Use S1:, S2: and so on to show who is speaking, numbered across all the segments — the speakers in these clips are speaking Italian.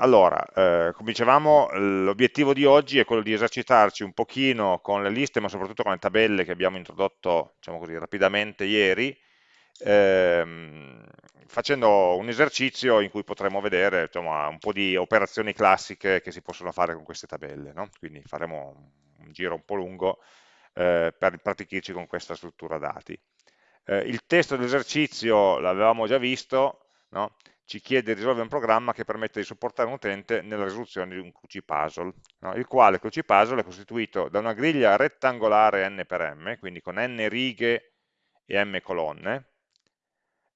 S1: allora, eh, come dicevamo, l'obiettivo di oggi è quello di esercitarci un pochino con le liste, ma soprattutto con le tabelle che abbiamo introdotto, diciamo così, rapidamente ieri, ehm, facendo un esercizio in cui potremo vedere insomma, un po' di operazioni classiche che si possono fare con queste tabelle. No? Quindi faremo un giro un po' lungo eh, per praticirci con questa struttura dati. Eh, il testo dell'esercizio l'avevamo già visto, no? Ci chiede di risolvere un programma che permette di supportare un utente nella risoluzione di un crucipuzzle, no? il quale crucipuzzle è costituito da una griglia rettangolare n per m, quindi con n righe e m colonne,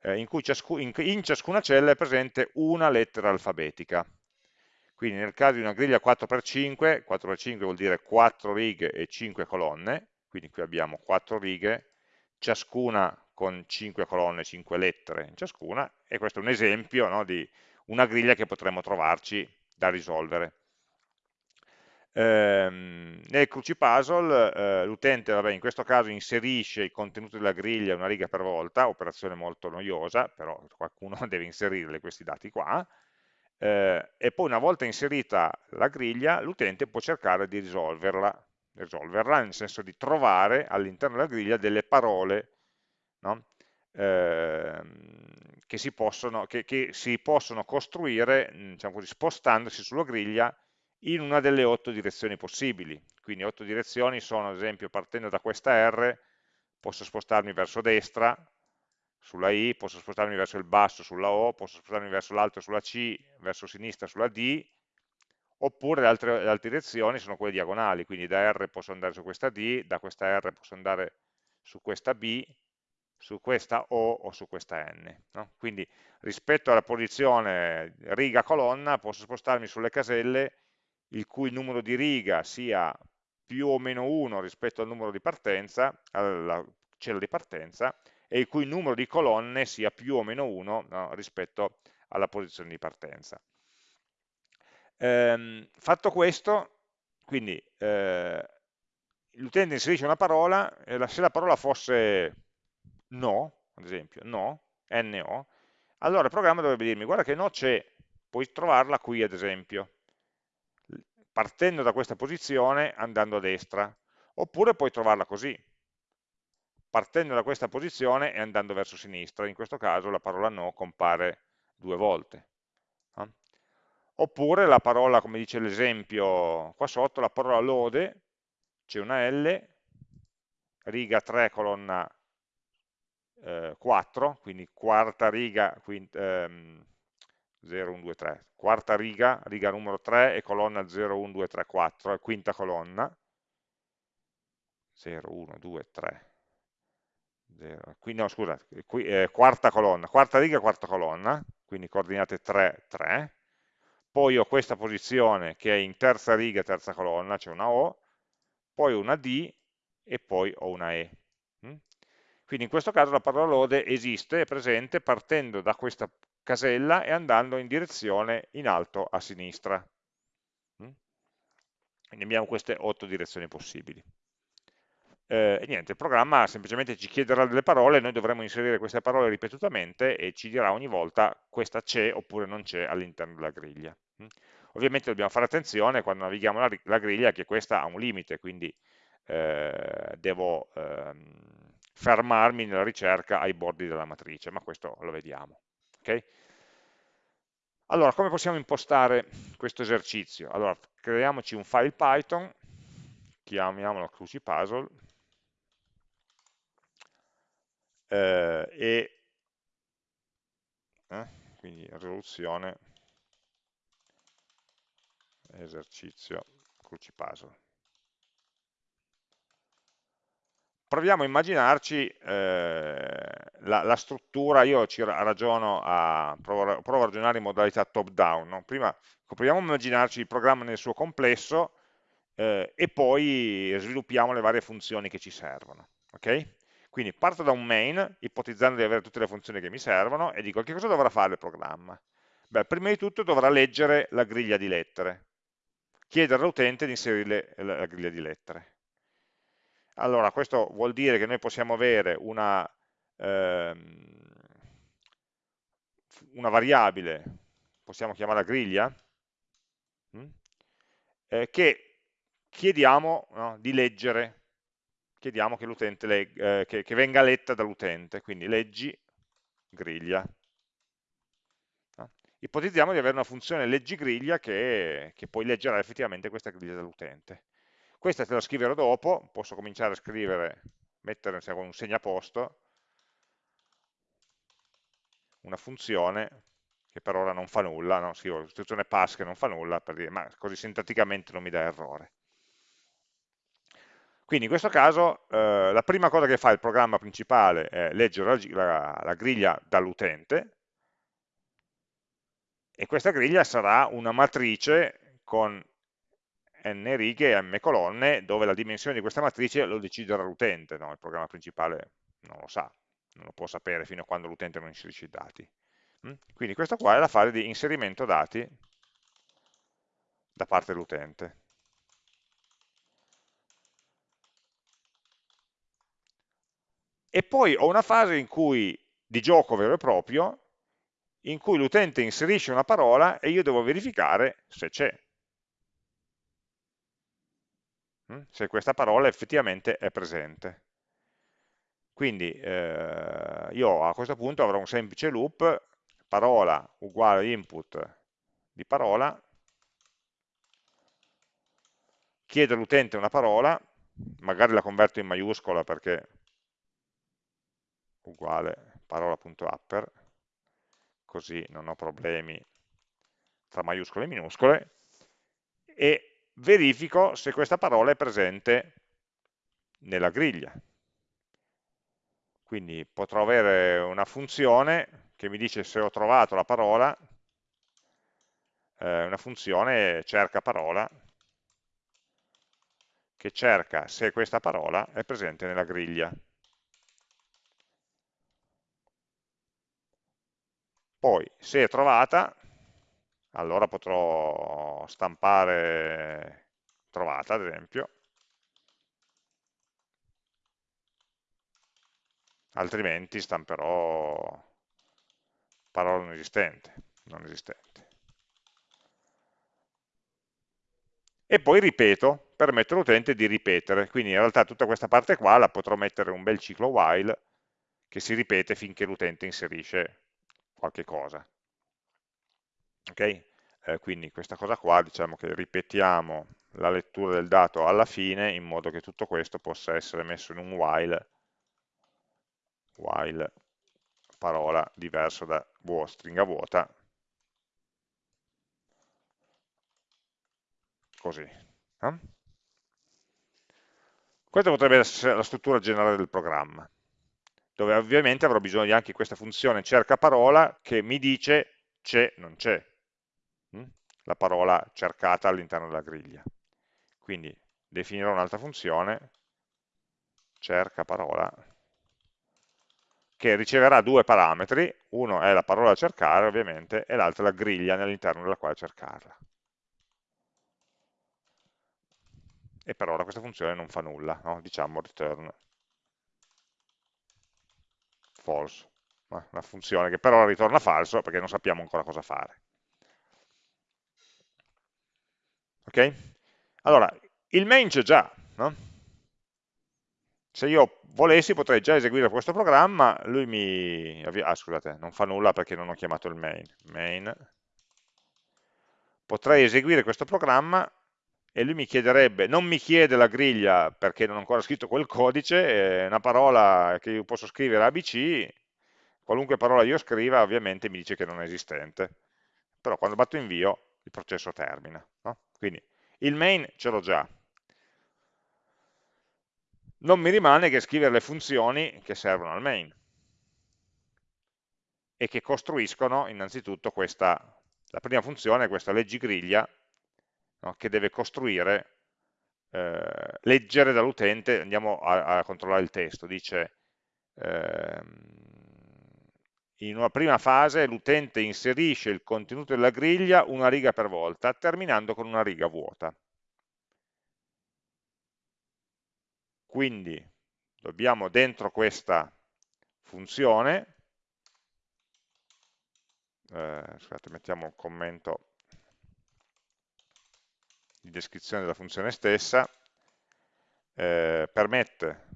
S1: eh, in cui ciascu in, in ciascuna cella è presente una lettera alfabetica. Quindi nel caso di una griglia 4x5, 4x5 vuol dire 4 righe e 5 colonne, quindi qui abbiamo 4 righe, ciascuna con 5 colonne, 5 lettere in ciascuna, e questo è un esempio no, di una griglia che potremmo trovarci da risolvere. Ehm, nel crucipuzzle eh, l'utente in questo caso inserisce i contenuti della griglia una riga per volta, operazione molto noiosa, però qualcuno deve inserire questi dati qua, eh, e poi una volta inserita la griglia l'utente può cercare di risolverla, risolverla nel senso di trovare all'interno della griglia delle parole no? eh, che, si possono, che, che, si possono, costruire diciamo così, spostandosi sulla griglia in una delle otto direzioni possibili. Quindi otto direzioni sono, ad esempio, partendo da questa R, posso spostarmi verso destra, sulla I, posso spostarmi verso il basso sulla O, posso spostarmi verso l'alto sulla C, verso sinistra sulla D, oppure le altre, le altre, direzioni sono quelle diagonali, quindi da R posso andare su questa D, da questa R posso andare su questa B, su questa O o su questa N. No? Quindi rispetto alla posizione riga-colonna posso spostarmi sulle caselle il cui numero di riga sia più o meno 1 rispetto al numero di partenza, alla cella di partenza, e il cui numero di colonne sia più o meno 1 no, rispetto alla posizione di partenza. Ehm, fatto questo, quindi eh, l'utente inserisce una parola, e se la parola fosse no, ad esempio, no, no, allora il programma dovrebbe dirmi, guarda che no c'è, puoi trovarla qui ad esempio, partendo da questa posizione andando a destra, oppure puoi trovarla così, partendo da questa posizione e andando verso sinistra, in questo caso la parola no compare due volte. Oppure la parola, come dice l'esempio qua sotto, la parola lode, c'è una L, riga 3, colonna eh, 4, quindi quarta riga, quint, ehm, 0, 1, 2, 3, quarta riga, riga numero 3 e colonna 0, 1, 2, 3, 4, quinta colonna, 0, 1, 2, 3, 0, qui, no scusa, qui, eh, quarta colonna, quarta riga, quarta colonna, quindi coordinate 3, 3, poi ho questa posizione che è in terza riga, terza colonna, c'è cioè una O, poi una D e poi ho una E. Quindi in questo caso la parola lode esiste, è presente partendo da questa casella e andando in direzione in alto a sinistra. Mm? Quindi abbiamo queste otto direzioni possibili. Eh, e niente, il programma semplicemente ci chiederà delle parole, noi dovremo inserire queste parole ripetutamente e ci dirà ogni volta questa c'è oppure non c'è all'interno della griglia. Mm? Ovviamente dobbiamo fare attenzione quando navighiamo la, la griglia che questa ha un limite, quindi eh, devo ehm, fermarmi nella ricerca ai bordi della matrice, ma questo lo vediamo. Okay? Allora, come possiamo impostare questo esercizio? Allora, creiamoci un file Python, chiamiamolo crucipuzzle, eh, e eh, quindi risoluzione esercizio crucipuzzle. Proviamo a immaginarci eh, la, la, struttura, io ci ragiono a, provo, provo a ragionare in modalità top down, no? prima proviamo a immaginarci il programma nel suo complesso eh, e poi sviluppiamo le varie funzioni che ci servono. Okay? Quindi parto da un main, ipotizzando di avere tutte le funzioni che mi servono, e dico che cosa dovrà fare il programma? Beh, prima di tutto dovrà leggere la griglia di lettere, chiedere all'utente di inserire la griglia di lettere. Allora, questo vuol dire che noi possiamo avere una, ehm, una variabile, possiamo chiamarla griglia, mm? eh, che chiediamo no, di leggere, chiediamo che, eh, che, che venga letta dall'utente, quindi leggi griglia. Ipotizziamo di avere una funzione leggi griglia che, che poi leggerà effettivamente questa griglia dall'utente. Questa te la scriverò dopo, posso cominciare a scrivere, mettere un segnaposto, una funzione che per ora non fa nulla, no? scrivo l'istruzione pass che non fa nulla, per dire, ma così sintaticamente non mi dà errore. Quindi in questo caso eh, la prima cosa che fa il programma principale è leggere la, la, la griglia dall'utente e questa griglia sarà una matrice con n righe e m colonne dove la dimensione di questa matrice lo deciderà l'utente, no? il programma principale non lo sa, non lo può sapere fino a quando l'utente non inserisce i dati. Mm? Quindi questa qua è la fase di inserimento dati da parte dell'utente. E poi ho una fase in cui, di gioco vero e proprio, in cui l'utente inserisce una parola e io devo verificare se c'è. Mm? Se questa parola effettivamente è presente. Quindi eh, io a questo punto avrò un semplice loop, parola uguale input di parola, chiedo all'utente una parola, magari la converto in maiuscola perché uguale parola.upper, così non ho problemi tra maiuscole e minuscole, e verifico se questa parola è presente nella griglia. Quindi potrò avere una funzione che mi dice se ho trovato la parola, eh, una funzione cerca parola, che cerca se questa parola è presente nella griglia. Poi, se è trovata, allora potrò stampare trovata, ad esempio, altrimenti stamperò parola non esistente, non esistente. E poi ripeto, permetto all'utente di ripetere, quindi in realtà tutta questa parte qua la potrò mettere un bel ciclo while che si ripete finché l'utente inserisce qualche cosa. Ok? Eh, quindi questa cosa qua diciamo che ripetiamo la lettura del dato alla fine in modo che tutto questo possa essere messo in un while, while parola diverso da stringa vuota, così. Eh? Questa potrebbe essere la struttura generale del programma dove ovviamente avrò bisogno di anche questa funzione cerca parola che mi dice c'è, non c'è? La parola cercata all'interno della griglia. Quindi definirò un'altra funzione, cerca parola, che riceverà due parametri, uno è la parola da cercare ovviamente, e l'altro la griglia all'interno della quale cercarla. E per ora questa funzione non fa nulla, no? diciamo return false, una funzione che però ritorna falso perché non sappiamo ancora cosa fare. Ok? Allora, il main c'è già, no? Se io volessi potrei già eseguire questo programma, lui mi... Ah, scusate, non fa nulla perché non ho chiamato il main. main. Potrei eseguire questo programma e lui mi chiederebbe, non mi chiede la griglia perché non ho ancora scritto quel codice, è una parola che io posso scrivere ABC, qualunque parola io scriva ovviamente mi dice che non è esistente, però quando batto invio il processo termina. No? Quindi il main ce l'ho già, non mi rimane che scrivere le funzioni che servono al main e che costruiscono innanzitutto questa, la prima funzione questa leggigriglia no, che deve costruire, eh, leggere dall'utente, andiamo a, a, controllare il testo, dice eh, in una prima fase l'utente inserisce il contenuto della griglia una riga per volta, terminando con una riga vuota. Quindi dobbiamo dentro questa funzione, eh, scusate, mettiamo un commento di descrizione della funzione stessa, eh, permette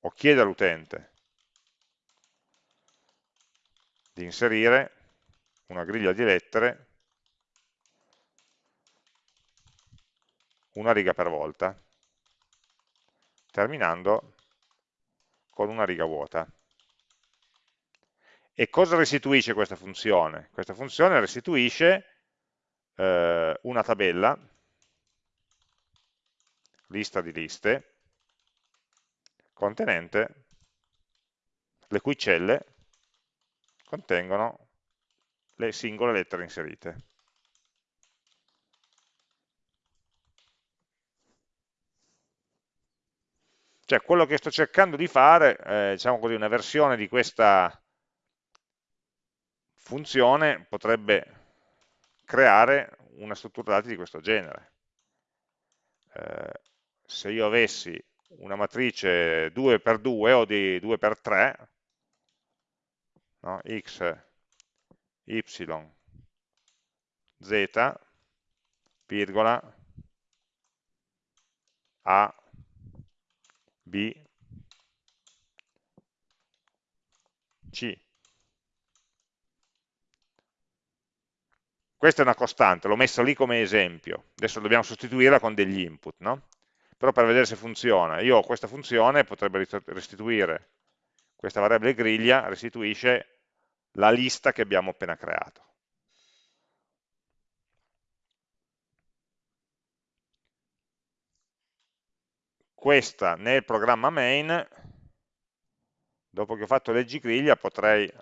S1: o chiede all'utente di inserire una griglia di lettere una riga per volta, terminando con una riga vuota. E cosa restituisce questa funzione? Questa funzione restituisce eh, una tabella, lista di liste, contenente le cui celle contengono le singole lettere inserite. Cioè quello che sto cercando di fare, eh, diciamo così, una versione di questa funzione potrebbe creare una struttura dati di questo genere. Eh, se io avessi una matrice 2x2 o di 2x3, no? x, y, z, virgola, a, b, c. Questa è una costante, l'ho messa lì come esempio, adesso dobbiamo sostituirla con degli input, no? però per vedere se funziona, io ho questa funzione, potrebbe restituire questa variabile griglia, restituisce la lista che abbiamo appena creato. Questa nel programma main, dopo che ho fatto leggi griglia, potrei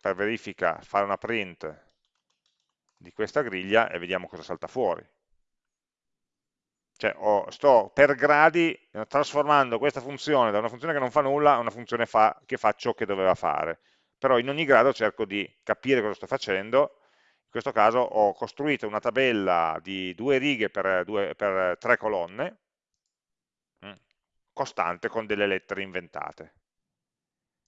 S1: per verifica fare una print di questa griglia e vediamo cosa salta fuori. Cioè ho, sto per gradi trasformando questa funzione da una funzione che non fa nulla a una funzione fa, che fa ciò che doveva fare. Però in ogni grado cerco di capire cosa sto facendo. In questo caso ho costruito una tabella di due righe per, due, per tre colonne, mm, costante con delle lettere inventate.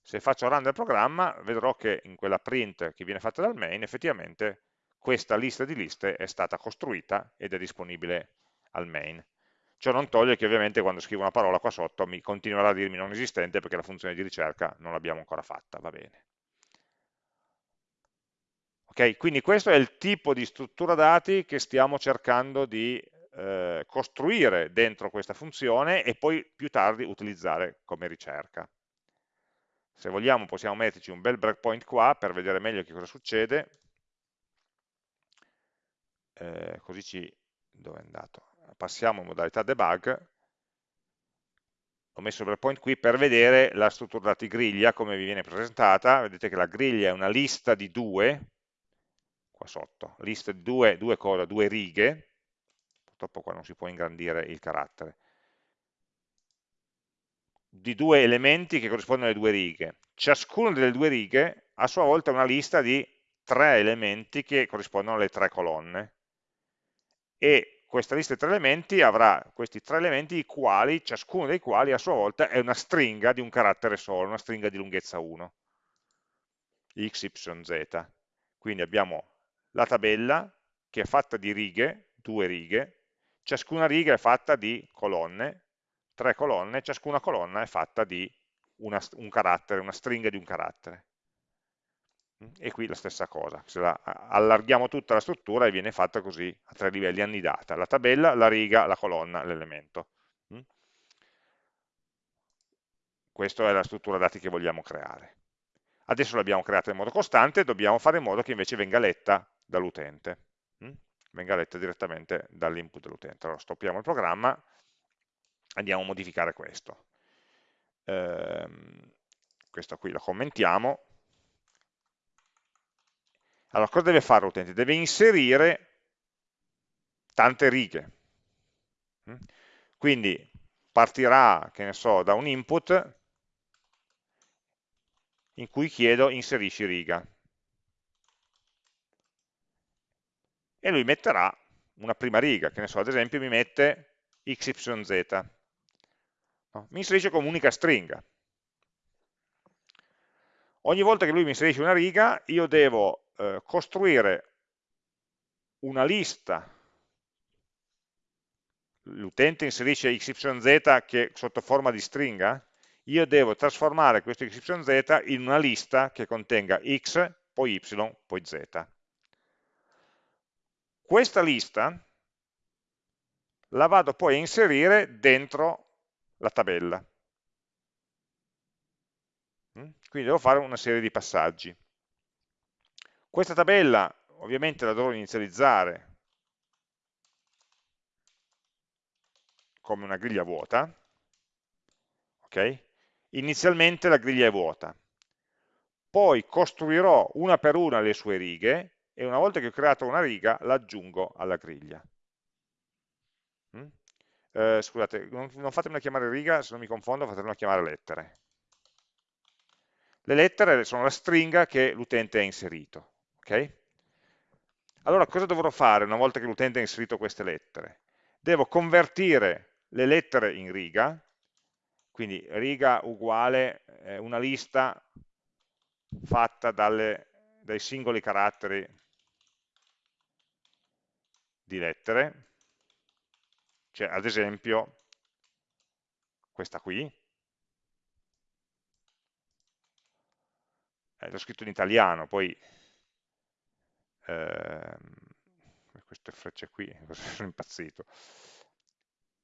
S1: Se faccio run del programma vedrò che in quella print che viene fatta dal main effettivamente questa lista di liste è stata costruita ed è disponibile al main. Ciò non toglie che ovviamente quando scrivo una parola qua sotto mi continuerà a dirmi non esistente perché la funzione di ricerca non l'abbiamo ancora fatta, va bene. Ok, quindi questo è il tipo di struttura dati che stiamo cercando di eh, costruire dentro questa funzione e poi più tardi utilizzare come ricerca. Se vogliamo possiamo metterci un bel breakpoint qua per vedere meglio che cosa succede. Eh, così ci, dove è andato? Passiamo in modalità debug, ho messo il breakpoint qui per vedere la struttura dati griglia come vi viene presentata, vedete che la griglia è una lista di due, qua sotto, lista di due, due, cose, due righe, purtroppo qua non si può ingrandire il carattere, di due elementi che corrispondono alle due righe. Ciascuna delle due righe a sua volta è una lista di tre elementi che corrispondono alle tre colonne. E questa lista di tre elementi avrà questi tre elementi, i quali, ciascuno dei quali a sua volta è una stringa di un carattere solo, una stringa di lunghezza 1, x, y, z. Quindi abbiamo la tabella che è fatta di righe, due righe, ciascuna riga è fatta di colonne, tre colonne, ciascuna colonna è fatta di una, un carattere, una stringa di un carattere e qui la stessa cosa, se la allarghiamo tutta la struttura e viene fatta così a tre livelli annidata, la tabella, la riga, la colonna, l'elemento. Mm? Questa è la struttura dati che vogliamo creare. Adesso l'abbiamo creata in modo costante, dobbiamo fare in modo che invece venga letta dall'utente, mm? venga letta direttamente dall'input dell'utente. Allora stoppiamo il programma, andiamo a modificare questo. Ehm, questo qui lo commentiamo, allora, cosa deve fare l'utente? Deve inserire tante righe. Mm? Quindi partirà, che ne so, da un input in cui chiedo inserisci riga. E lui metterà una prima riga, che ne so, ad esempio mi mette xyz. No? Mi inserisce come unica stringa. Ogni volta che lui mi inserisce una riga, io devo eh, costruire una lista l'utente inserisce xyz che sotto forma di stringa, io devo trasformare questo xyz in una lista che contenga x, poi y, poi z. Questa lista la vado poi a inserire dentro la tabella. Mm? Quindi devo fare una serie di passaggi. Questa tabella ovviamente la dovrò inizializzare come una griglia vuota, ok? Inizialmente la griglia è vuota, poi costruirò una per una le sue righe e una volta che ho creato una riga l'aggiungo alla griglia. Mm? Eh, scusate, non, non fatemela chiamare riga, se non mi confondo fatemela chiamare lettere. Le lettere sono la stringa che l'utente ha inserito. Okay? Allora cosa dovrò fare una volta che l'utente ha inserito queste lettere? Devo convertire le lettere in riga, quindi riga uguale eh, una lista fatta dalle, dai singoli caratteri di lettere, cioè ad esempio questa qui, eh, l'ho scritto in italiano, poi ehm, queste frecce qui, sono impazzito.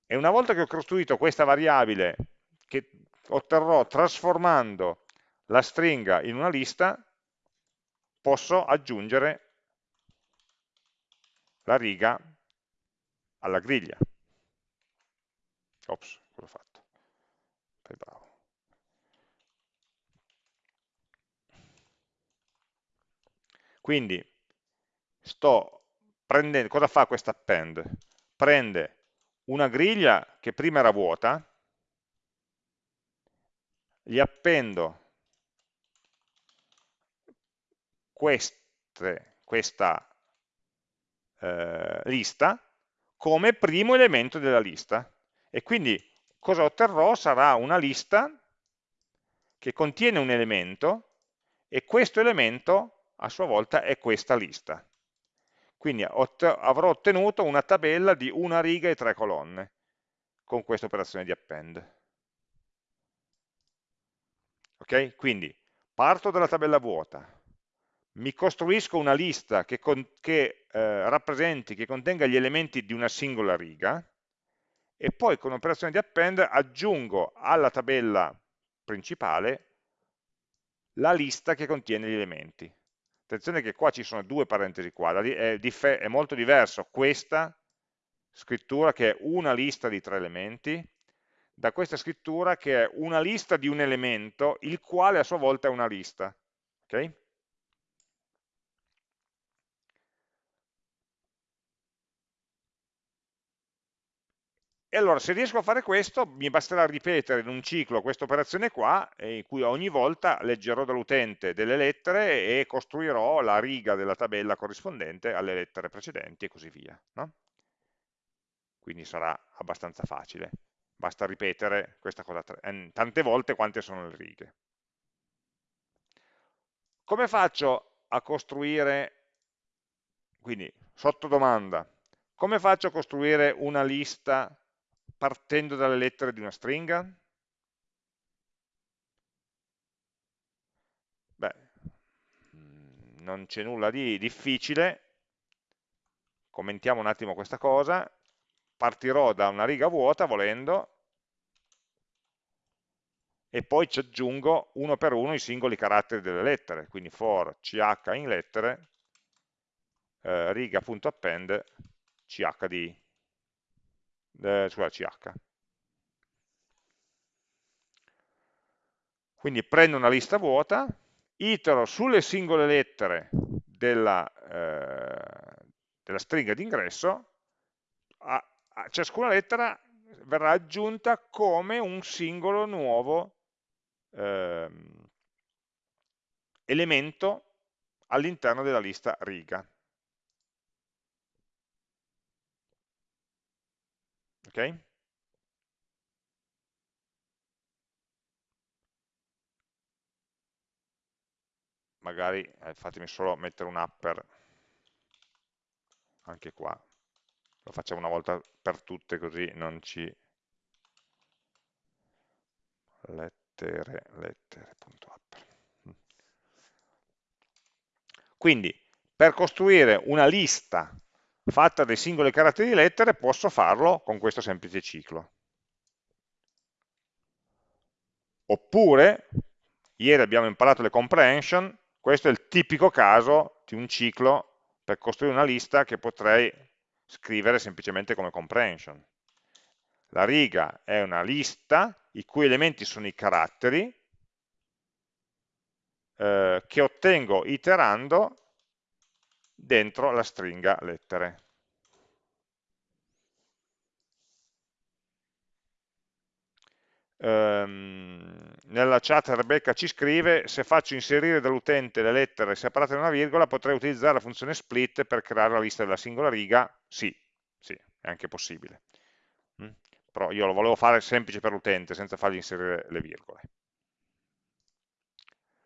S1: E una volta che ho costruito questa variabile che otterrò trasformando la stringa in una lista, posso aggiungere la riga alla griglia. Ops, cosa ho fatto? Fai bravo. Quindi sto prendendo, cosa fa questa append? Prende una griglia che prima era vuota, gli appendo queste, questa eh, lista come primo elemento della lista e quindi cosa otterrò sarà una lista che contiene un elemento e questo elemento a sua volta è questa lista. Quindi avrò ottenuto una tabella di una riga e tre colonne con questa operazione di append. Ok? Quindi parto dalla tabella vuota, mi costruisco una lista che, con, che eh, rappresenti, che contenga gli elementi di una singola riga e poi con l'operazione di append aggiungo alla tabella principale la lista che contiene gli elementi. Attenzione che qua ci sono due parentesi quadri, è, è molto diverso questa scrittura che è una lista di tre elementi da questa scrittura che è una lista di un elemento, il quale a sua volta è una lista. Okay? E allora se riesco a fare questo mi basterà ripetere in un ciclo questa operazione qua in cui ogni volta leggerò dall'utente delle lettere e costruirò la riga della tabella corrispondente alle lettere precedenti e così via. No? Quindi sarà abbastanza facile, basta ripetere questa cosa tante volte quante sono le righe. Come faccio a costruire, quindi sotto domanda, come faccio a costruire una lista partendo dalle lettere di una stringa? Beh, mm, non c'è nulla di difficile, commentiamo un attimo questa cosa, partirò da una riga vuota volendo, e poi ci aggiungo uno per uno i singoli caratteri delle lettere, quindi for ch in lettere, eh, riga.append ch di eh, CH. Quindi prendo una lista vuota, itero sulle singole lettere della, eh, della stringa d'ingresso, a, a ciascuna lettera verrà aggiunta come un singolo nuovo eh, elemento all'interno della lista riga. Ok? Magari eh, fatemi solo mettere un upper anche qua. lo facciamo una volta per tutte così non ci lettere, lettere.upper. Quindi per costruire una lista fatta dei singoli caratteri di lettere posso farlo con questo semplice ciclo. Oppure, ieri abbiamo imparato le comprehension, questo è il tipico caso di un ciclo per costruire una lista che potrei scrivere semplicemente come comprehension. La riga è una lista i cui elementi sono i caratteri eh, che ottengo iterando dentro la stringa lettere. Um, nella chat Rebecca ci scrive se faccio inserire dall'utente le lettere separate da una virgola potrei utilizzare la funzione split per creare la lista della singola riga sì, sì è anche possibile mm? però io lo volevo fare semplice per l'utente senza fargli inserire le virgole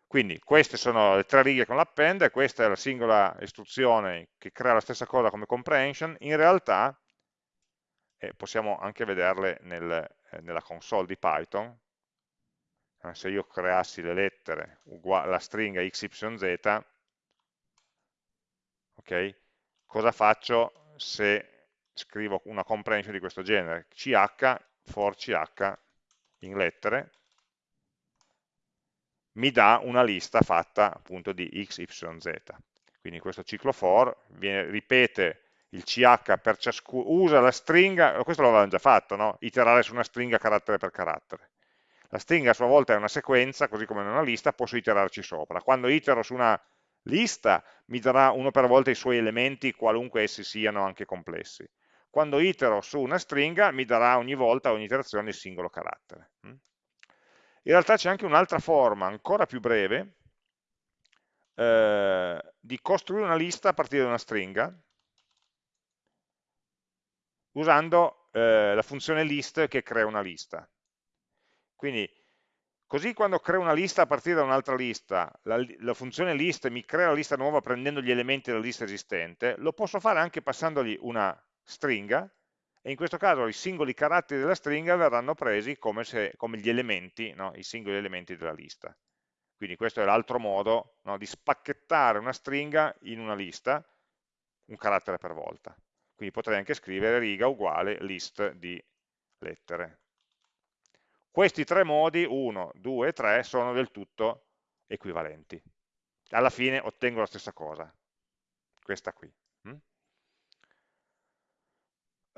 S1: quindi queste sono le tre righe con l'append e questa è la singola istruzione che crea la stessa cosa come comprehension. In realtà, e possiamo anche vederle nel, eh, nella console di Python, eh, se io creassi le lettere la stringa xyz, okay, cosa faccio se scrivo una comprehension di questo genere? ch for ch in lettere mi dà una lista fatta appunto di x, y, z. Quindi questo ciclo for viene, ripete il ch per ciascuno, usa la stringa, questo l'avevamo già fatto, no? iterare su una stringa carattere per carattere. La stringa a sua volta è una sequenza, così come in una lista, posso iterarci sopra. Quando itero su una lista mi darà uno per volta i suoi elementi, qualunque essi siano anche complessi. Quando itero su una stringa mi darà ogni volta, ogni iterazione, il singolo carattere. In realtà c'è anche un'altra forma, ancora più breve, eh, di costruire una lista a partire da una stringa, usando eh, la funzione list che crea una lista. Quindi, così quando creo una lista a partire da un'altra lista, la, la, funzione list mi crea la lista nuova prendendo gli elementi della lista esistente, lo posso fare anche passandogli una stringa, e in questo caso i singoli caratteri della stringa verranno presi come, se, come gli elementi, no? i singoli elementi della lista. Quindi questo è l'altro modo no? di spacchettare una stringa in una lista, un carattere per volta. Quindi potrei anche scrivere riga uguale list di lettere. Questi tre modi, 1, 2 e 3, sono del tutto equivalenti. Alla fine ottengo la stessa cosa, questa qui.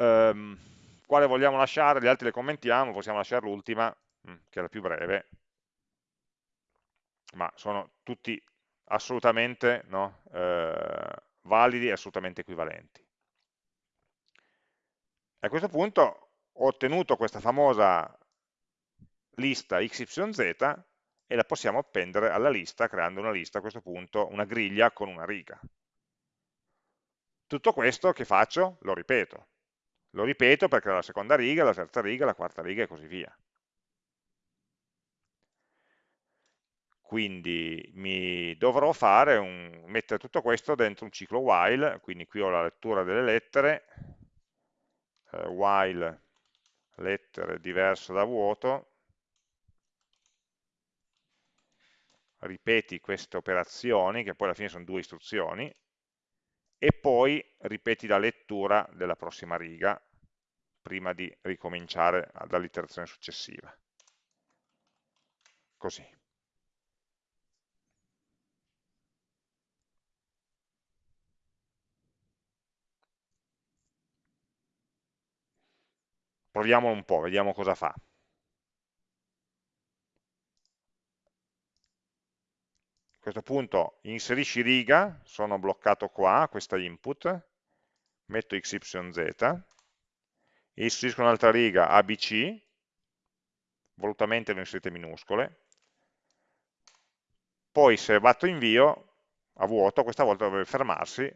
S1: Hm? Um, quale vogliamo lasciare? Gli altri le commentiamo, possiamo lasciare l'ultima, mm, che è la più breve, ma sono tutti assolutamente no, eh, validi e assolutamente equivalenti. A questo punto ho ottenuto questa famosa lista xyz e la possiamo appendere alla lista creando una lista a questo punto, una griglia con una riga. Tutto questo che faccio? Lo ripeto. Lo ripeto perché la seconda riga, la terza riga, la quarta riga e così via. Quindi mi dovrò un, mettere tutto questo dentro un ciclo while, quindi qui ho la lettura delle lettere, eh, while lettere diverso da vuoto, ripeti queste operazioni, che poi alla fine sono due istruzioni, e poi ripeti la lettura della prossima riga prima di ricominciare dall'iterazione successiva. Così. Proviamo un po', vediamo cosa fa. A questo punto inserisci riga, sono bloccato qua, questa input, metto xyz, inserisco un'altra riga ABC, volutamente le ho inserite minuscole, poi se batto invio a vuoto, questa volta dovrebbe fermarsi,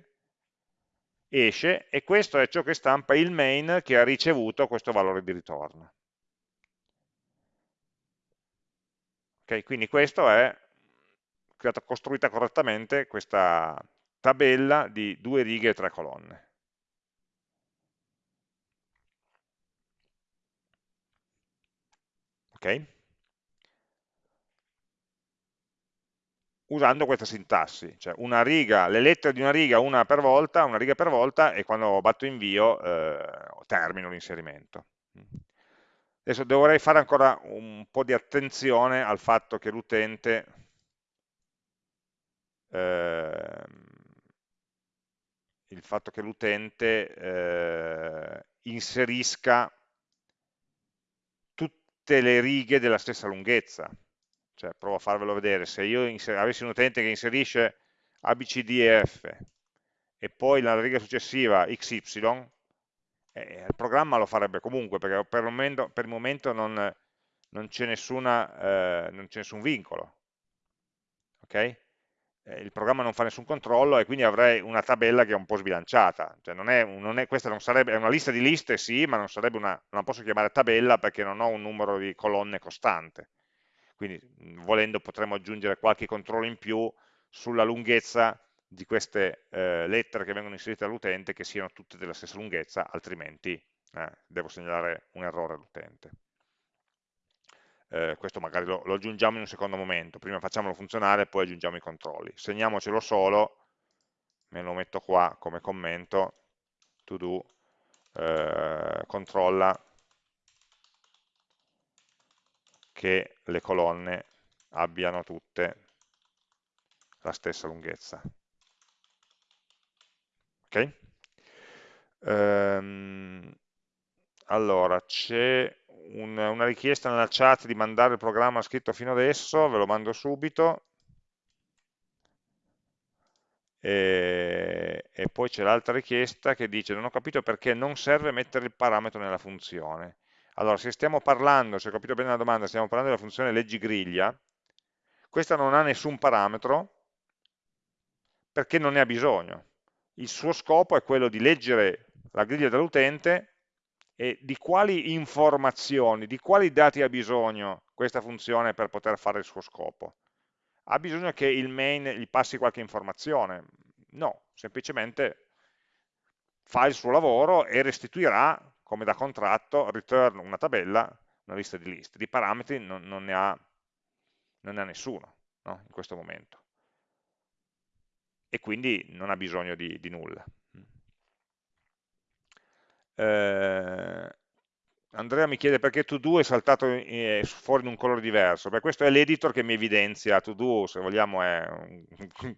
S1: esce e questo è ciò che stampa il main che ha ricevuto questo valore di ritorno. Okay, quindi questo è stata costruita correttamente questa tabella di due righe e tre colonne. Ok? usando questa sintassi, cioè riga, le lettere di una riga, una per volta, una riga per volta e quando batto invio eh, termino l'inserimento. Adesso dovrei fare ancora un po' di attenzione al fatto che l'utente eh, il fatto che l'utente eh, inserisca tutte le righe della stessa lunghezza. Cioè, provo a farvelo vedere, se io avessi un utente che inserisce ABCDF e poi nella riga successiva XY, eh, il programma lo farebbe comunque, perché per il momento, per il momento non, non c'è eh, nessun vincolo. Okay? Eh, il programma non fa nessun controllo e quindi avrei una tabella che è un po' sbilanciata. Cioè non è, non è, questa non sarebbe, è una lista di liste, sì, ma non, una, non la posso chiamare tabella perché non ho un numero di colonne costante. Quindi volendo potremmo aggiungere qualche controllo in più sulla lunghezza di queste eh, lettere che vengono inserite dall'utente che siano tutte della stessa lunghezza, altrimenti eh, devo segnalare un errore all'utente. Eh, questo magari lo, lo, aggiungiamo in un secondo momento, prima facciamolo funzionare, poi aggiungiamo i controlli. Segniamocelo solo, me lo metto qua come commento, to do, eh, controlla che le colonne abbiano tutte la stessa lunghezza. Ok? Ehm, allora, c'è un, una richiesta nella chat di mandare il programma scritto fino adesso, ve lo mando subito. E, e poi c'è l'altra richiesta che dice non ho capito perché non serve mettere il parametro nella funzione. Allora, se stiamo parlando, se ho capito bene la domanda, stiamo parlando della funzione leggi griglia, questa non ha nessun parametro perché non ne ha bisogno. Il suo scopo è quello di leggere la griglia dell'utente e di quali informazioni, di quali dati ha bisogno questa funzione per poter fare il suo scopo. Ha bisogno che il main gli passi qualche informazione? No, semplicemente fa il suo lavoro e restituirà come da contratto, return una tabella, una lista di liste, di parametri non, non, ne, ha, non ne, ha, nessuno no? in questo momento. E quindi non ha bisogno di, di nulla. Eh, Andrea mi chiede perché to-do è saltato eh, fuori in un colore diverso. Beh, questo è l'editor che mi evidenzia to-do, se vogliamo è un,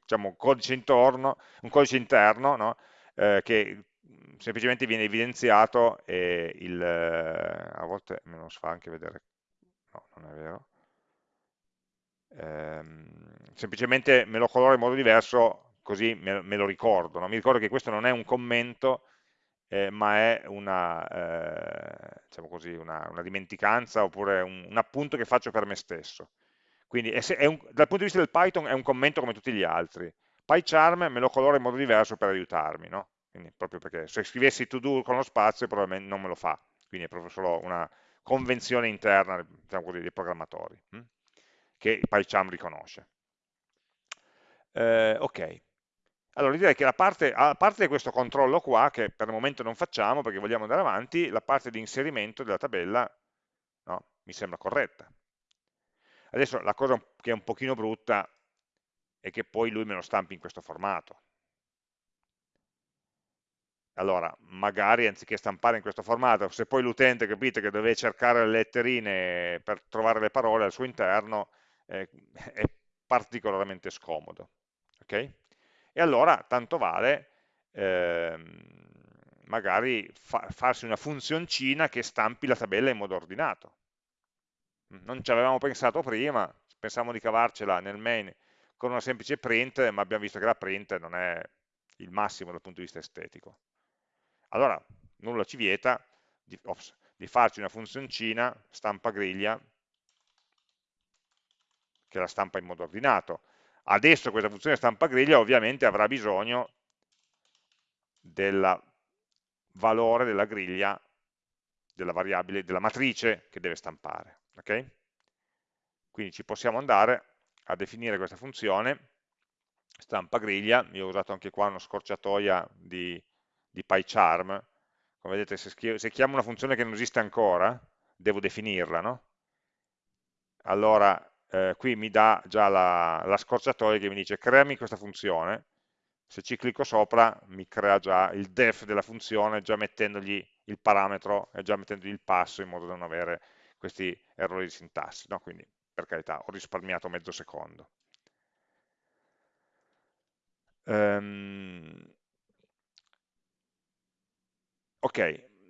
S1: diciamo, codice, intorno, un codice interno no? eh, che semplicemente viene evidenziato e il, eh, a volte me lo fa anche vedere, no, non è vero, ehm, semplicemente me lo colora in modo diverso così me, me lo ricordo, no? mi ricordo che questo non è un commento eh, ma è una, eh, diciamo così, una, una, dimenticanza oppure un, un, appunto che faccio per me stesso. Quindi è, è un, dal punto di vista del Python è un commento come tutti gli altri. PyCharm me lo colora in modo diverso per aiutarmi, no? Quindi proprio perché se scrivessi to do con lo spazio probabilmente non me lo fa, quindi è proprio solo una convenzione interna diciamo così, dei programmatori, hm? che PyCharm riconosce. Eh, ok, allora direi che la parte, a parte questo controllo qua, che per il momento non facciamo perché vogliamo andare avanti, la parte di inserimento della tabella no, mi sembra corretta. Adesso la cosa che è un pochino brutta è che poi lui me lo stampi in questo formato allora magari anziché stampare in questo formato, se poi l'utente capite che deve cercare le letterine per trovare le parole al suo interno, eh, è particolarmente scomodo. Okay? E allora tanto vale ehm, magari fa farsi una funzioncina che stampi la tabella in modo ordinato. Non ci avevamo pensato prima, pensavamo di cavarcela nel main con una semplice print, ma abbiamo visto che la print non è il massimo dal punto di vista estetico allora nulla ci vieta di, ops, di farci una funzioncina stampa griglia che la stampa in modo ordinato. Adesso questa funzione stampa griglia ovviamente avrà bisogno del valore della griglia, della variabile, della matrice che deve stampare. Okay? Quindi ci possiamo andare a definire questa funzione stampa griglia, io ho usato anche qua una scorciatoia di di PyCharm, come vedete se, se chiamo una funzione che non esiste ancora, devo definirla, no? allora eh, qui mi dà già la, la scorciatoia che mi dice creami questa funzione, se ci clicco sopra mi crea già il def della funzione, già mettendogli il parametro e già mettendogli il passo in modo da non avere questi errori di sintassi, no? quindi per carità ho risparmiato mezzo secondo. Um, ok,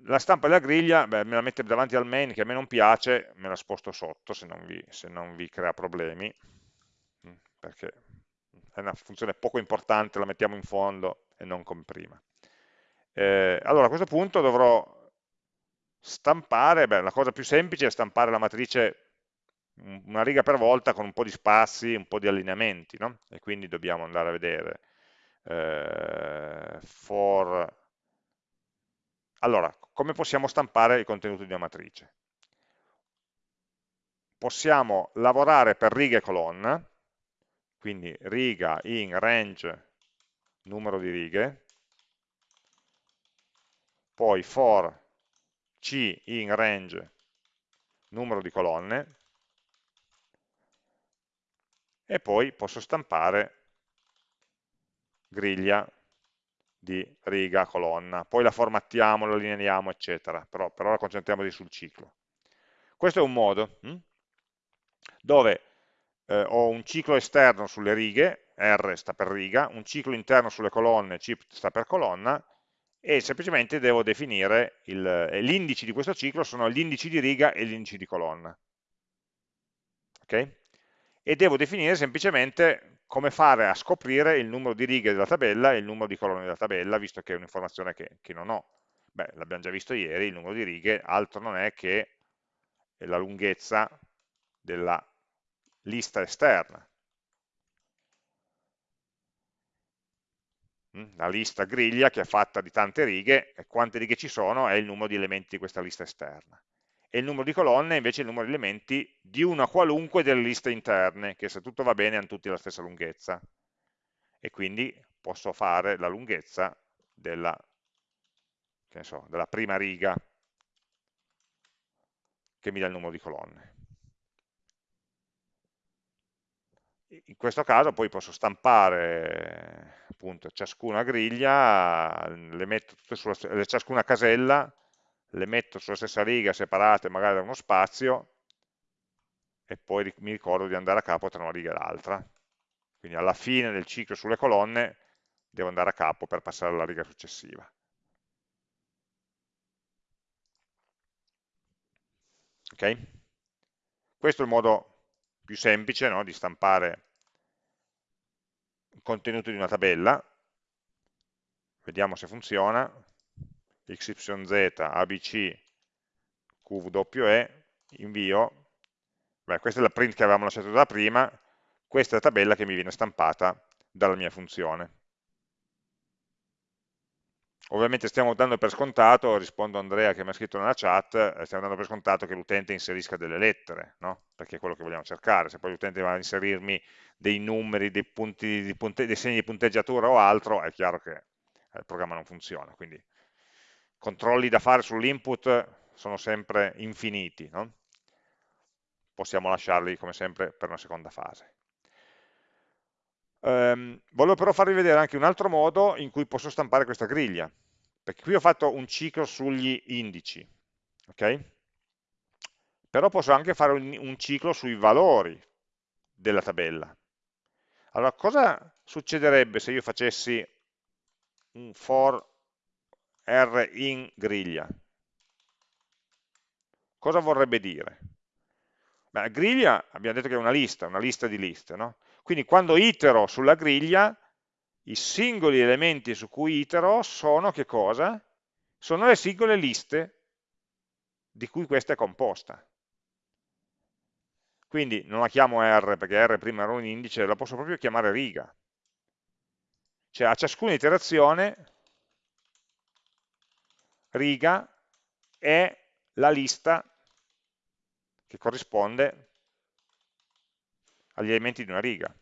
S1: la stampa della griglia, beh, me la mette davanti al main che a me non piace, me la sposto sotto se non vi, se non vi crea problemi, mm, perché è una funzione poco importante, la mettiamo in fondo e non come prima. Eh, allora a questo punto dovrò stampare, beh, la cosa più semplice è stampare la matrice una riga per volta con un po' di spazi, un po' di allineamenti, no? e quindi dobbiamo andare a vedere eh, for... Allora, come possiamo stampare il contenuto di una matrice? Possiamo lavorare per riga e colonna, quindi riga in range numero di righe, poi for c in range numero di colonne, e poi posso stampare griglia di riga, colonna, poi la formattiamo, la lineiamo, eccetera, però per ora concentriamoci sul ciclo. Questo è un modo hm? dove eh, ho un ciclo esterno sulle righe, R sta per riga, un ciclo interno sulle colonne, C sta per colonna, e semplicemente devo definire gli indici di questo ciclo sono gli indici di riga e gli indici di colonna. Okay? E devo definire semplicemente come fare a scoprire il numero di righe della tabella e il numero di colonne della tabella, visto che è un'informazione che, che, non ho. Beh, l'abbiamo già visto ieri, il numero di righe altro non è che la lunghezza della lista esterna. Mm, la lista griglia che è fatta di tante righe, e quante righe ci sono è il numero di elementi di questa lista esterna e il numero di colonne è invece il numero di elementi di una qualunque delle liste interne, che se tutto va bene hanno tutti la stessa lunghezza. E quindi posso fare la lunghezza della, so, della prima riga che mi dà il numero di colonne. In questo caso poi posso stampare appunto ciascuna griglia, le metto tutte sulla, ciascuna casella le metto sulla stessa riga separate magari da uno spazio e poi mi ricordo di andare a capo tra una riga e l'altra. Quindi alla fine del ciclo sulle colonne devo andare a capo per passare alla riga successiva. Ok? Questo è il modo più semplice no? di stampare il contenuto di una tabella. Vediamo se funziona xyz, abc, qwe, invio, Beh, questa è la print che avevamo lasciato da prima, questa è la tabella che mi viene stampata dalla mia funzione. Ovviamente stiamo dando per scontato, rispondo a Andrea che mi ha scritto nella chat, eh, stiamo dando per scontato che l'utente inserisca delle lettere, no? perché è quello che vogliamo cercare. Se poi l'utente va a inserirmi dei numeri, dei, punti, dei, punte, dei segni di punteggiatura o altro, è chiaro che il programma non funziona. Quindi controlli da fare sull'input sono sempre infiniti, no? possiamo lasciarli come sempre per una seconda fase. Um, volevo però farvi vedere anche un altro modo in cui posso stampare questa griglia, perché qui ho fatto un ciclo sugli indici, ok? Però posso anche fare un, un ciclo sui valori della tabella. Allora, cosa succederebbe se io facessi un for R in griglia. Cosa vorrebbe dire? Beh, griglia abbiamo detto che è una lista, una lista di liste, no? Quindi quando itero sulla griglia, i singoli elementi su cui itero sono che cosa? Sono le singole liste di cui questa è composta. Quindi non la chiamo R perché R prima era un indice, la posso proprio chiamare riga. Cioè a ciascuna iterazione riga è la lista che corrisponde agli elementi di una riga.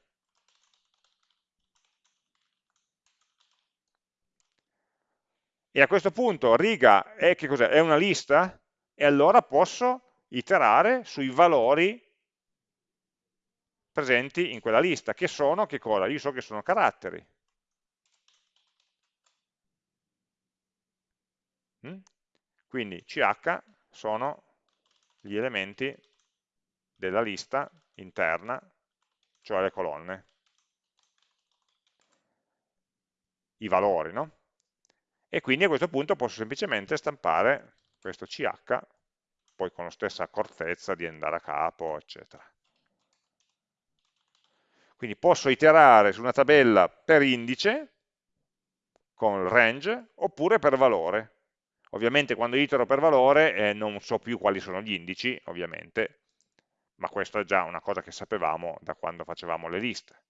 S1: E a questo punto riga è, è una lista? E allora posso iterare sui valori presenti in quella lista, che sono, che cosa? Io so che sono caratteri. Quindi CH sono gli elementi della lista interna, cioè le colonne, i valori, no? E quindi a questo punto posso semplicemente stampare questo CH, poi con la stessa accortezza di andare a capo, eccetera. Quindi posso iterare su una tabella per indice, con range, oppure per valore. Ovviamente quando itero per valore eh, non so più quali sono gli indici, ovviamente, ma questo è già una cosa che sapevamo da quando facevamo le liste.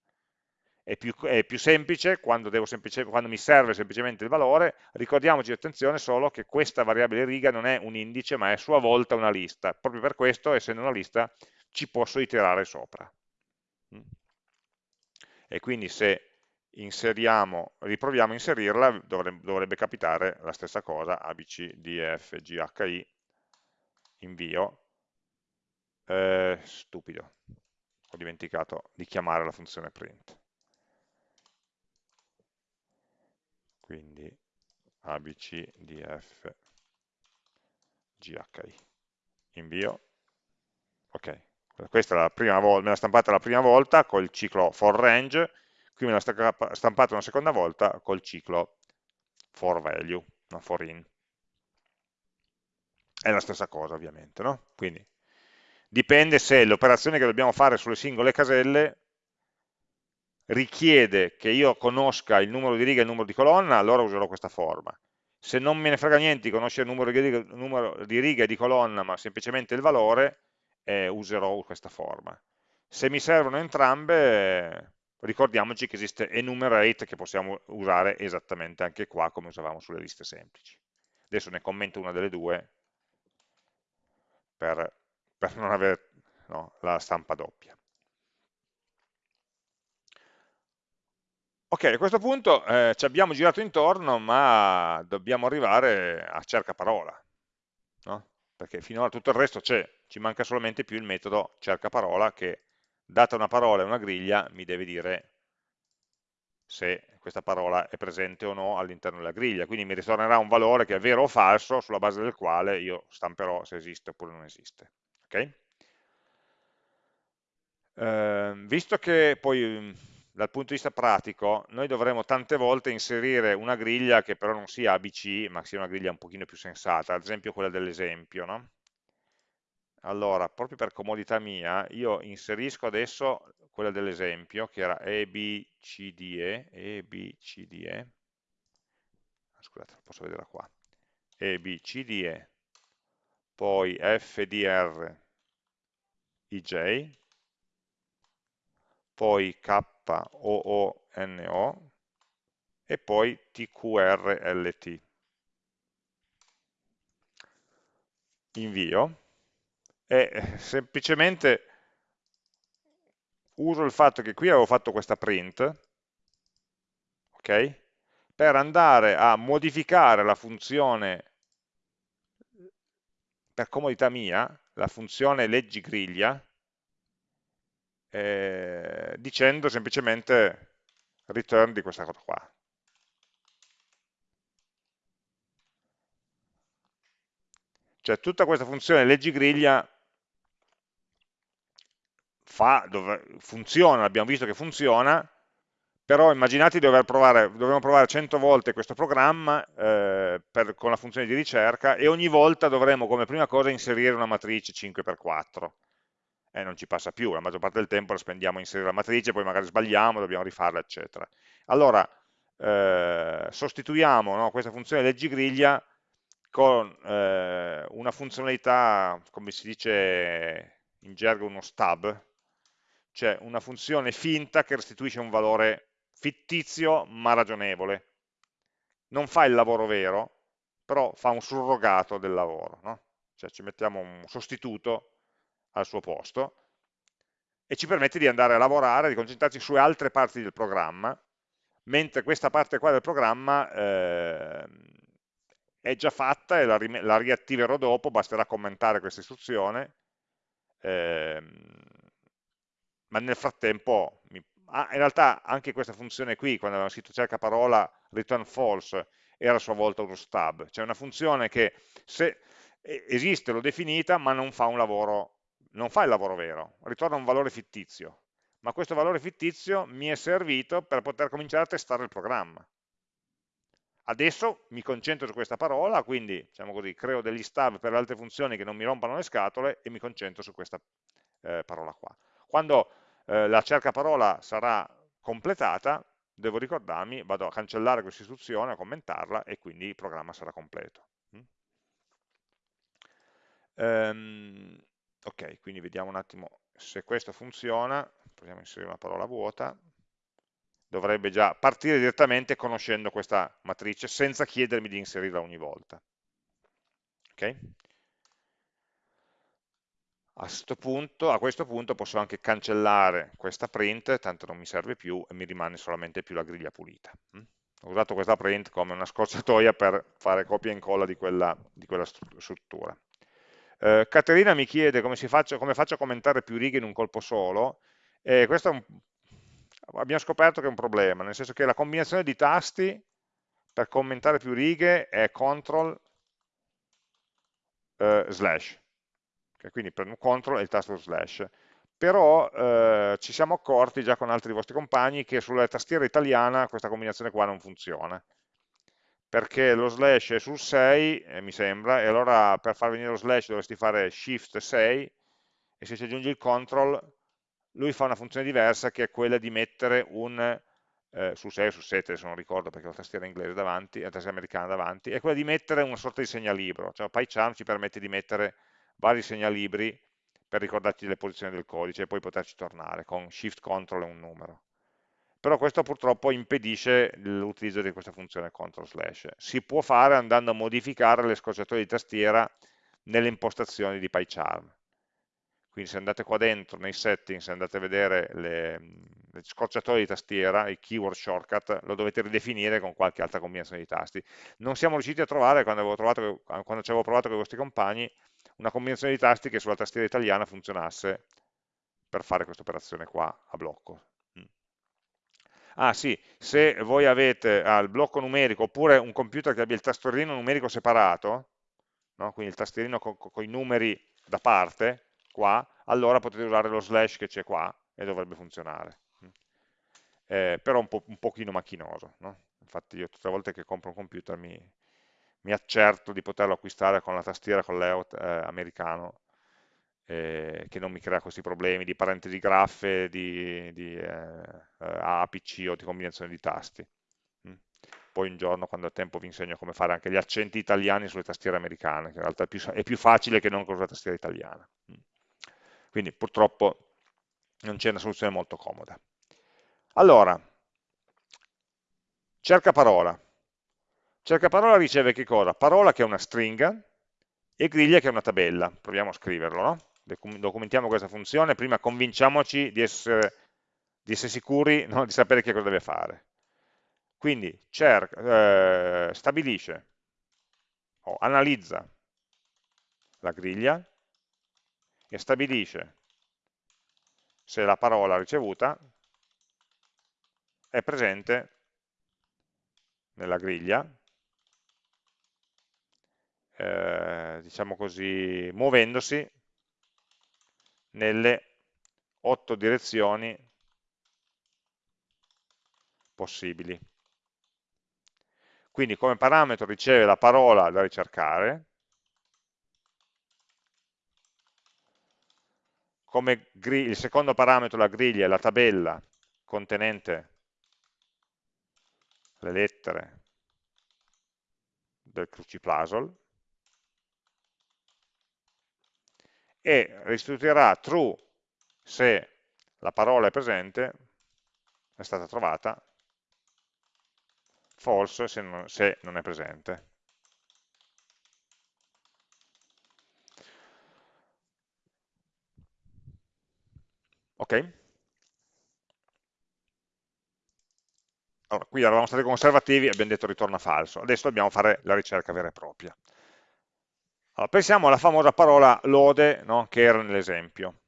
S1: È più, è più semplice quando, quando, mi serve semplicemente il valore, ricordiamoci attenzione solo che questa variabile riga non è un indice ma è a sua volta una lista, proprio per questo essendo una lista ci posso iterare sopra. Mm. E quindi se riproviamo a inserirla, dovrebbe, dovrebbe capitare la stessa cosa, abc, df, ghi, invio, eh, stupido, ho dimenticato di chiamare la funzione print. Quindi abc, df, ghi, invio, ok, questa è la prima volta, me l'ha stampata la prima volta col ciclo for range, qui me l'ha stampata una seconda volta col ciclo for value, no, for in. È la stessa cosa ovviamente, no? Quindi dipende se l'operazione che dobbiamo fare sulle singole caselle richiede che io conosca il numero di righe e il numero di colonna, allora userò questa forma. Se non me ne frega niente di conoscere il numero di righe, numero di righe e di colonna, ma semplicemente il valore, eh, userò questa forma. Se mi servono entrambe, ricordiamoci che esiste enumerate che possiamo usare esattamente anche qua come usavamo sulle liste semplici. Adesso ne commento una delle due per, per non avere no, la stampa doppia. Ok, a questo punto eh, ci abbiamo girato intorno, ma dobbiamo arrivare a cerca parola, no? perché finora tutto il resto c'è, ci manca solamente più il metodo cerca parola che data una parola e una griglia, mi deve dire se questa parola è presente o no all'interno della griglia, quindi mi ritornerà un valore che è vero o falso, sulla base del quale io stamperò se esiste oppure non esiste. Okay? Eh, visto che poi dal punto di vista pratico noi dovremo tante volte inserire una griglia che però non sia ABC, ma sia una griglia un pochino più sensata, ad esempio quella dell'esempio, no? Allora proprio per comodità mia io inserisco adesso quella dell'esempio che era EBCDE, EBCDE, ah, scusate, posso vederla qua, EBCDE, poi FDR IJ, poi KOONO e poi TQRLT. Invio e semplicemente uso il fatto che qui avevo fatto questa print, ok? Per andare a modificare la funzione, per comodità mia, la funzione leggi griglia, eh, dicendo semplicemente return di questa cosa qua. Cioè tutta questa funzione leggi griglia fa, dove, funziona, abbiamo visto che funziona, però immaginate di dover provare, dobbiamo provare 100 volte questo programma eh, per, con la funzione di ricerca e ogni volta dovremo come prima cosa inserire una matrice 5x4 e non ci passa più, la maggior parte del tempo la spendiamo a inserire la matrice, poi magari sbagliamo, dobbiamo rifarla, eccetera. Allora, eh, sostituiamo no, questa funzione leggi griglia con eh, una funzionalità, come si dice in gergo, uno stub, cioè una funzione finta che restituisce un valore fittizio ma ragionevole. Non fa il lavoro vero, però fa un surrogato del lavoro, no? cioè ci mettiamo un sostituto al suo posto e ci permette di andare a lavorare, di concentrarci su altre parti del programma, mentre questa parte qua del programma eh, è già fatta e la, la, riattiverò dopo, basterà commentare questa istruzione, eh, ma nel frattempo, mi, ah, in realtà anche questa funzione qui, quando avevamo scritto cerca parola return false, era a sua volta uno stub, cioè una funzione che se esiste, l'ho definita, ma non fa un lavoro, non fa il lavoro vero, ritorna un valore fittizio, ma questo valore fittizio mi è servito per poter cominciare a testare il programma. Adesso mi concentro su questa parola, quindi diciamo così, creo degli stub per altre funzioni che non mi rompano le scatole e mi concentro su questa eh, parola qua. Quando eh, la cerca parola sarà completata, devo ricordarmi, vado a cancellare questa istruzione, a commentarla e quindi il programma sarà completo. Um, ok, quindi vediamo un attimo se questo funziona, proviamo a inserire una parola vuota, dovrebbe già partire direttamente conoscendo questa matrice senza chiedermi di inserirla ogni volta. Ok? A questo, punto, a questo punto posso anche cancellare questa print, tanto non mi serve più e mi rimane solamente più la griglia pulita. Mm? Ho usato questa print come una scorciatoia per fare copia e incolla di quella, di quella struttura. Eh, Caterina mi chiede come, faccia, come, faccio a commentare più righe in un colpo solo, e questo un, abbiamo scoperto che è un problema, nel senso che la combinazione di tasti per commentare più righe è CTRL eh, slash, okay, quindi prendo CTRL e il tasto slash, però eh, ci siamo accorti già con altri vostri compagni che sulla tastiera italiana questa combinazione qua non funziona, perché lo slash è sul 6, eh, mi sembra, e allora per far venire lo slash dovresti fare shift 6, e se ci aggiungi il control, lui fa una funzione diversa che è quella di mettere un, eh, sul 6 o sul 7, adesso non ricordo perché ho la tastiera inglese davanti, la tastiera americana davanti, è quella di mettere una sorta di segnalibro, cioè PyCharm ci permette di mettere vari segnalibri per ricordarci le posizioni del codice e poi poterci tornare con shift control e un numero però questo purtroppo impedisce l'utilizzo di questa funzione control slash. Si può fare andando a modificare le scorciatoie di tastiera nelle impostazioni di PyCharm. Quindi se andate qua dentro nei settings, andate a vedere le, le scorciatoie di tastiera, i keyword shortcut, lo dovete ridefinire con qualche altra combinazione di tasti. Non siamo riusciti a trovare, quando, trovato, quando ci avevo provato con i vostri compagni, una combinazione di tasti che sulla tastiera italiana funzionasse per fare questa operazione qua a blocco. Ah sì, se voi avete ah, il blocco numerico oppure un computer che abbia il tastierino numerico separato, no? quindi il tastierino con, con i numeri da parte, qua, allora potete usare lo slash che c'è qua e dovrebbe funzionare. Eh, però un, po', un pochino macchinoso. No? Infatti io tutte le volte che compro un computer mi, mi accerto di poterlo acquistare con la tastiera con layout eh, americano eh, che non mi crea questi problemi di parentesi graffe, di, di eh, APC o di combinazione di tasti. Mm. Poi un giorno, quando ho tempo, vi insegno come fare anche gli accenti italiani sulle tastiere americane, che in realtà è più, è più facile che non con la tastiera italiana. Mm. Quindi purtroppo non c'è una soluzione molto comoda. Allora, cerca parola. Cerca parola riceve che cosa? Parola che è una stringa e griglia che è una tabella. Proviamo a scriverlo, no? documentiamo questa funzione, prima convinciamoci di essere, di essere sicuri no? di sapere che cosa deve fare. Quindi cerca, eh, stabilisce o analizza la griglia e stabilisce se la parola ricevuta è presente nella griglia, eh, diciamo così, muovendosi nelle otto direzioni possibili. Quindi come parametro riceve la parola da ricercare, come il secondo parametro, la griglia, è la tabella contenente le lettere del cruciplasol, e restituirà true se la parola è presente, è stata trovata, false se non, se non è presente. Ok? Allora, qui eravamo stati conservativi e abbiamo detto ritorna falso, adesso dobbiamo fare la ricerca vera e propria. Allora, pensiamo alla famosa parola lode no, che era nell'esempio.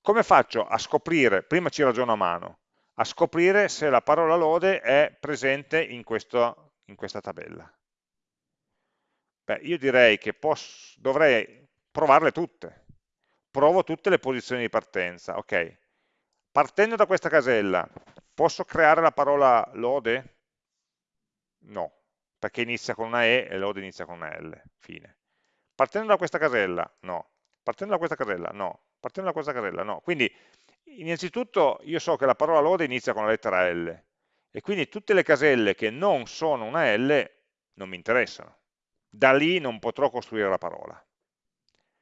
S1: come faccio a scoprire, prima ci ragiono a mano, a scoprire se la parola lode è presente in, questo, in questa tabella? Beh, io direi che posso, dovrei provarle tutte. Provo tutte le posizioni di partenza. Ok, partendo da questa casella, posso creare la parola lode? No, perché inizia con una E e lode inizia con una L. Fine. Partendo da questa casella? No. Partendo da questa casella? No. Partendo da questa casella? No. Quindi, innanzitutto, io so che la parola lode inizia con la lettera L, e quindi tutte le caselle che non sono una L non mi interessano da lì non potrò costruire la parola.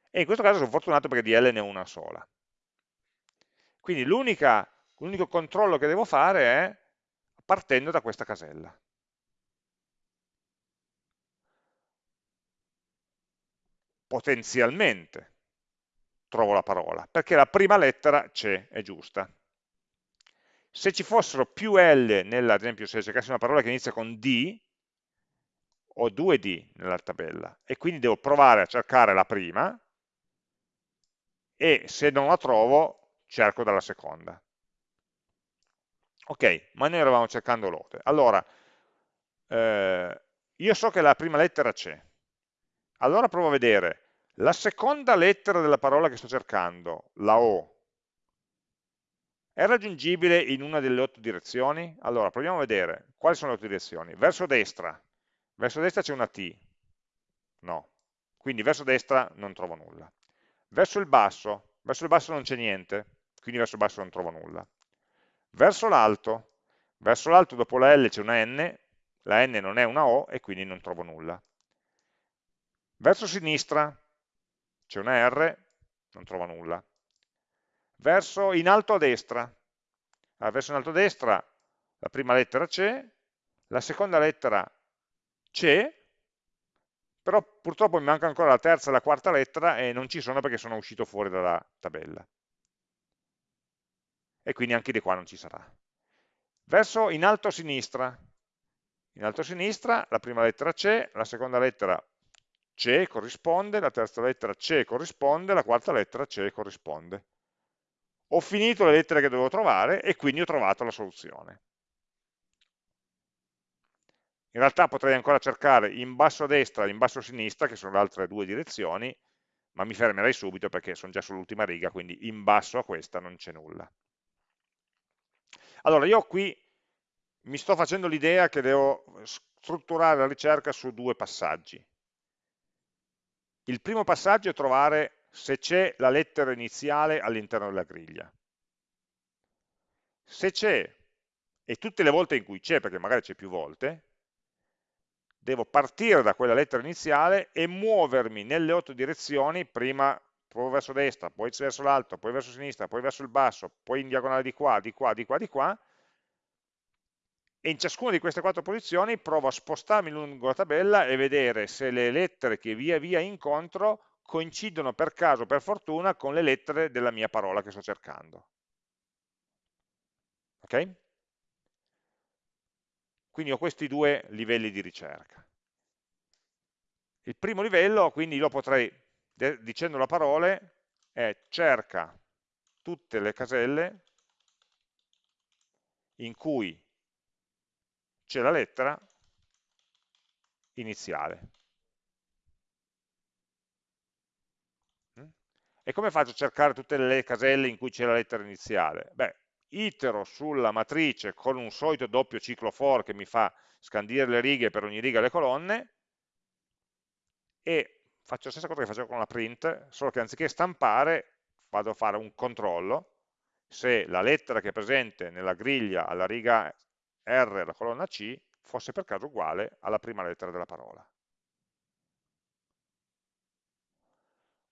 S1: E in questo caso sono fortunato perché di L ne ho una sola. Quindi l'unico controllo che devo fare è partendo da questa casella. Potenzialmente trovo la parola, perché la prima lettera c'è, è giusta. Se ci fossero più L, nella, ad esempio se cercassi una parola che inizia con D, ho due D nella tabella e quindi devo provare a cercare la prima e se non la trovo cerco dalla seconda. Ok, ma noi eravamo cercando lode. Allora, eh, io so che la prima lettera c'è. Allora provo a vedere la seconda lettera della parola che sto cercando, la O, è raggiungibile in una delle otto direzioni? Allora, proviamo a vedere quali sono le otto direzioni. Verso destra, Verso destra c'è una T, no. Quindi verso destra non trovo nulla. Verso il basso, verso il basso non c'è niente, quindi verso il basso non trovo nulla. Verso l'alto, verso l'alto dopo la L c'è una N, la N non è una O e quindi non trovo nulla. Verso sinistra c'è una R, non trovo nulla. Verso in alto a destra, allora, verso in alto a destra la prima lettera c'è, la seconda lettera c'è, però purtroppo mi manca ancora la terza e la quarta lettera e non ci sono perché sono uscito fuori dalla tabella. E quindi anche di qua non ci sarà. Verso in alto a sinistra. In alto a sinistra la prima lettera c'è, la seconda lettera c'è, corrisponde, la terza lettera c'è, corrisponde, la quarta lettera c'è, corrisponde. Ho finito le lettere che dovevo trovare e quindi ho trovato la soluzione. In realtà potrei ancora cercare in basso a destra e in basso a sinistra, che sono le altre due direzioni, ma mi fermerei subito perché sono già sull'ultima riga, quindi in basso a questa non c'è nulla. Allora, io qui mi sto facendo l'idea che devo strutturare la ricerca su due passaggi. Il primo passaggio è trovare se c'è la lettera iniziale all'interno della griglia. Se c'è, e tutte le volte in cui c'è, perché magari c'è più volte, devo partire da quella lettera iniziale e muovermi nelle otto direzioni, prima provo verso destra, poi verso l'alto, poi verso sinistra, poi verso il basso, poi in diagonale di qua, di qua, di qua, di qua, e in ciascuna di queste quattro posizioni provo a spostarmi lungo la tabella e vedere se le lettere che via via incontro coincidono per caso, per fortuna, con le lettere della mia parola che sto cercando. Ok? Quindi ho questi due livelli di ricerca. Il primo livello, quindi lo potrei, dicendo la parola, è cerca tutte le caselle in cui c'è la lettera iniziale. E come faccio a cercare tutte le caselle in cui c'è la lettera iniziale? Beh, itero sulla matrice con un solito doppio ciclo for che mi fa scandire le righe per ogni riga le colonne e faccio la stessa cosa che facevo con la print, solo che anziché stampare vado a fare un controllo se la lettera che è presente nella griglia alla riga R la colonna C fosse per caso uguale alla prima lettera della parola.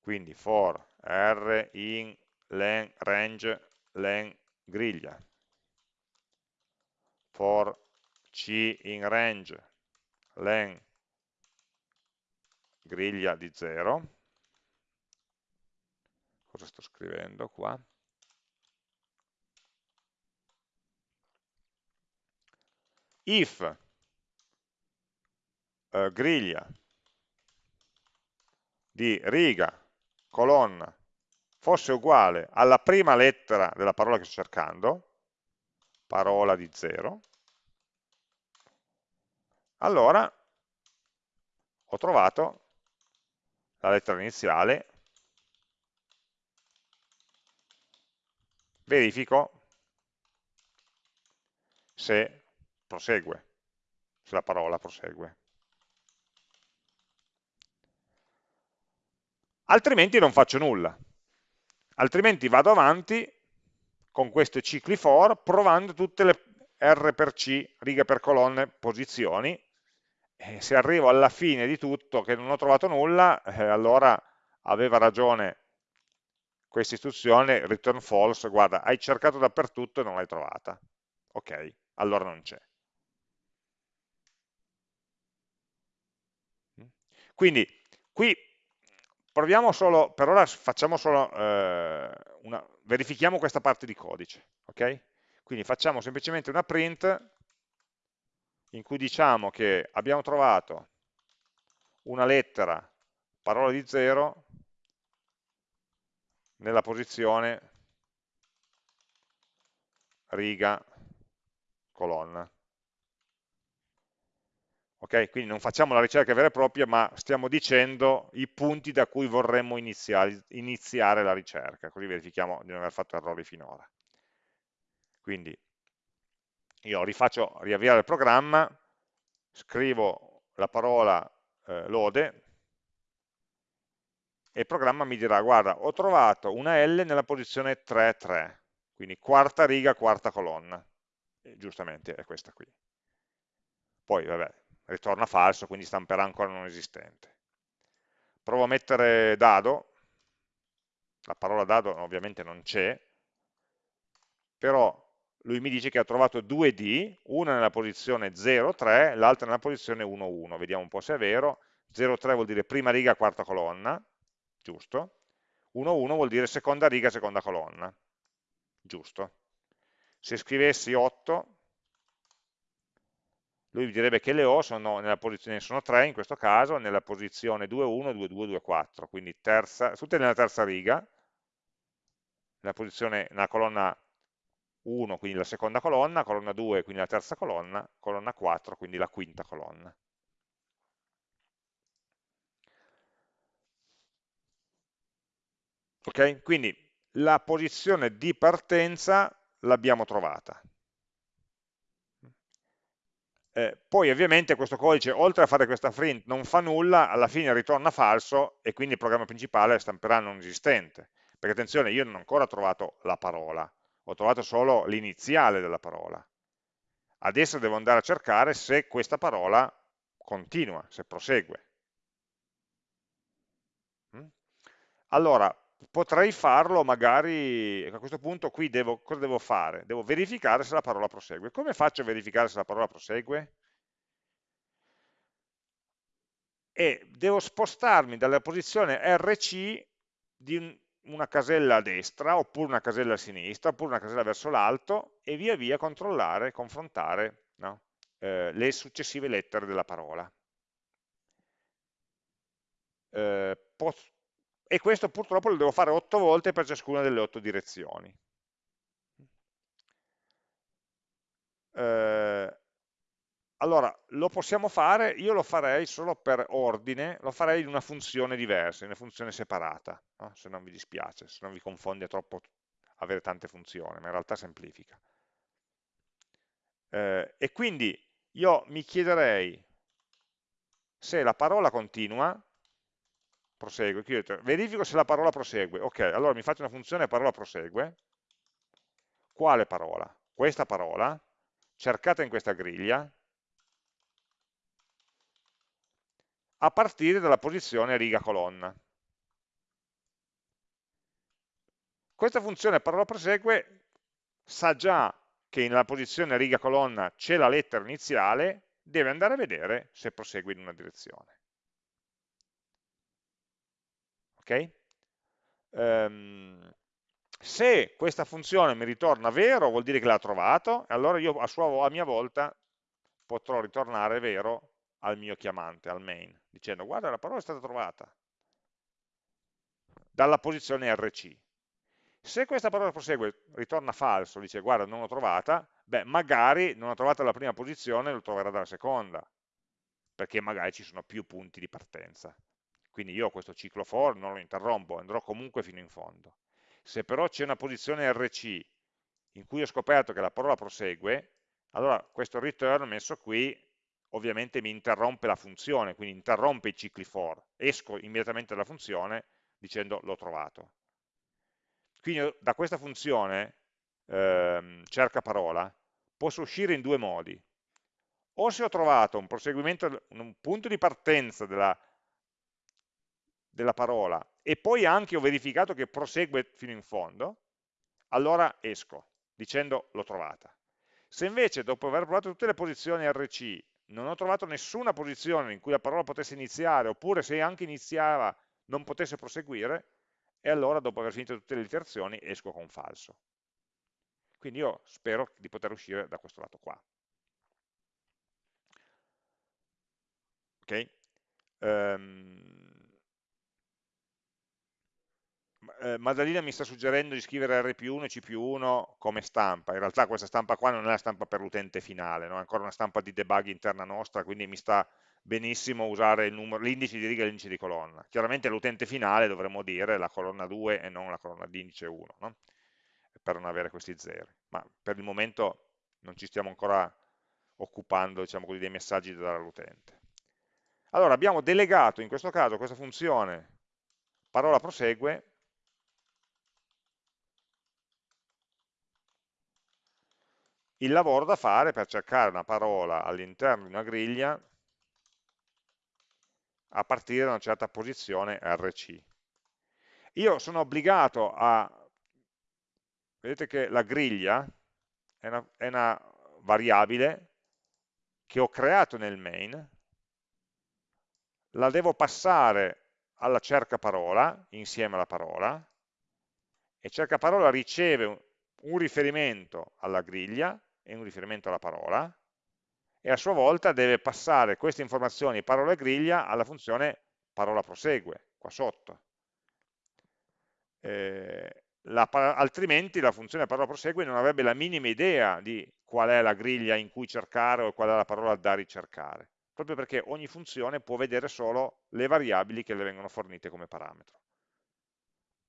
S1: Quindi for R in len, range len griglia, for C in range, len griglia di 0, cosa sto scrivendo qua? If eh, griglia di riga, colonna, fosse uguale alla prima lettera della parola che sto cercando, parola di 0, allora ho trovato la lettera iniziale, verifico se prosegue, se la parola prosegue. Altrimenti non faccio nulla, altrimenti vado avanti con questi cicli for provando tutte le R per C, righe per colonne, posizioni, e se arrivo alla fine di tutto che non ho trovato nulla, eh, allora aveva ragione questa istruzione, return false, guarda, hai cercato dappertutto e non l'hai trovata. Ok, allora non c'è. Quindi qui proviamo solo, per ora facciamo solo eh, una, verifichiamo questa parte di codice, ok? Quindi facciamo semplicemente una print in cui diciamo che abbiamo trovato una lettera, parola di 0, nella posizione riga, colonna. Ok, quindi non facciamo la ricerca vera e propria, ma stiamo dicendo i punti da cui vorremmo iniziare, iniziare la ricerca, così verifichiamo di non aver fatto errori finora. Quindi io rifaccio riavviare il programma, scrivo la parola eh, lode, e il programma mi dirà, guarda, ho trovato una L nella posizione 3-3, quindi quarta riga, quarta colonna. E giustamente è questa qui. Poi, vabbè, ritorna falso, quindi stamperà ancora non esistente. Provo a mettere dado, la parola dado ovviamente non c'è, però lui mi dice che ha trovato due D, una nella posizione 0,3, l'altra nella posizione 1,1. Vediamo un po' se è vero. 0,3 vuol dire prima riga, quarta colonna, giusto? 1,1 vuol dire seconda riga, seconda colonna, giusto? Se scrivessi 8, lui direbbe che le O sono nella posizione, sono 3 in questo caso, nella posizione 2,1, 2,2, 2,4, quindi terza, tutte nella terza riga, nella posizione, nella colonna 1, quindi la seconda colonna, colonna 2, quindi la terza colonna, colonna 4, quindi la quinta colonna. Ok? Quindi la posizione di partenza l'abbiamo trovata. Eh, poi ovviamente questo codice, oltre a fare questa print, non fa nulla, alla fine ritorna falso e quindi il programma principale stamperà non esistente. Perché attenzione, io non ho ancora trovato la parola, ho trovato solo l'iniziale della parola. Adesso devo andare a cercare se questa parola continua, se prosegue. Mm? Allora, potrei farlo magari, a questo punto qui devo, cosa devo fare? Devo verificare se la parola prosegue. Come faccio a verificare se la parola prosegue? E devo spostarmi dalla posizione RC di una casella a destra, oppure una casella a sinistra, oppure una casella verso l'alto, e via via controllare, confrontare no? eh, le successive lettere della parola. Eh, e questo purtroppo lo devo fare 8 volte per ciascuna delle 8 direzioni. Eh, allora, lo possiamo fare, io lo farei solo per ordine, lo farei in una funzione diversa, in una funzione separata, no? se non vi dispiace, se non vi confonde troppo avere tante funzioni, ma in realtà semplifica. Eh, e quindi io mi chiederei se la parola continua, prosegue, verifico se la parola prosegue, ok, allora mi faccio una funzione parola prosegue, quale parola? Questa parola, cercata in questa griglia, a partire dalla posizione riga-colonna. Questa funzione parola prosegue sa già che nella posizione riga-colonna c'è la lettera iniziale, deve andare a vedere se prosegue in una direzione. Ok? Um, se questa funzione mi ritorna vero, vuol dire che l'ha trovato, e allora io a, sua, a mia volta potrò ritornare vero al mio chiamante, al main, dicendo guarda la parola è stata trovata dalla posizione RC. Se questa parola prosegue ritorna falso, dice guarda non l'ho trovata, beh magari non l'ho trovata alla prima posizione, lo troverà dalla seconda, perché magari ci sono più punti di partenza. Quindi io questo ciclo for non lo interrompo, andrò comunque fino in fondo. Se però c'è una posizione RC in cui ho scoperto che la parola prosegue, allora questo return messo qui ovviamente mi interrompe la funzione, quindi interrompe i cicli for, esco immediatamente dalla funzione dicendo l'ho trovato. Quindi da questa funzione ehm, cerca parola posso uscire in due modi. O se ho trovato un proseguimento, un punto di partenza della, della parola e poi anche ho verificato che prosegue fino in fondo, allora esco dicendo l'ho trovata. Se invece dopo aver provato tutte le posizioni RC non ho trovato nessuna posizione in cui la parola potesse iniziare, oppure se anche iniziava non potesse proseguire, e allora dopo aver finito tutte le iterazioni esco con falso. Quindi io spero di poter uscire da questo lato qua. Ok? Um, eh, Maddalena mi sta suggerendo di scrivere R più 1 e C più 1 come stampa, in realtà questa stampa qua non è la stampa per l'utente finale, no? è ancora una stampa di debug interna nostra, quindi mi sta benissimo usare l'indice di riga e l'indice di colonna. Chiaramente l'utente finale dovremmo dire la colonna 2 e non la colonna di indice 1, no? per non avere questi zeri, ma per il momento non ci stiamo ancora occupando diciamo così, dei messaggi da dare all'utente. Allora abbiamo delegato in questo caso questa funzione parola prosegue il lavoro da fare per cercare una parola all'interno di una griglia a partire da una certa posizione RC. Io sono obbligato a, vedete che la griglia è una, è una variabile che ho creato nel main, la devo passare alla cerca parola insieme alla parola e cerca parola riceve un, riferimento alla griglia e un riferimento alla parola, e a sua volta deve passare queste informazioni parola e griglia alla funzione parola prosegue, qua sotto. Eh, la, altrimenti la funzione parola prosegue non avrebbe la minima idea di qual è la griglia in cui cercare o qual è la parola da ricercare, proprio perché ogni funzione può vedere solo le variabili che le vengono fornite come parametro.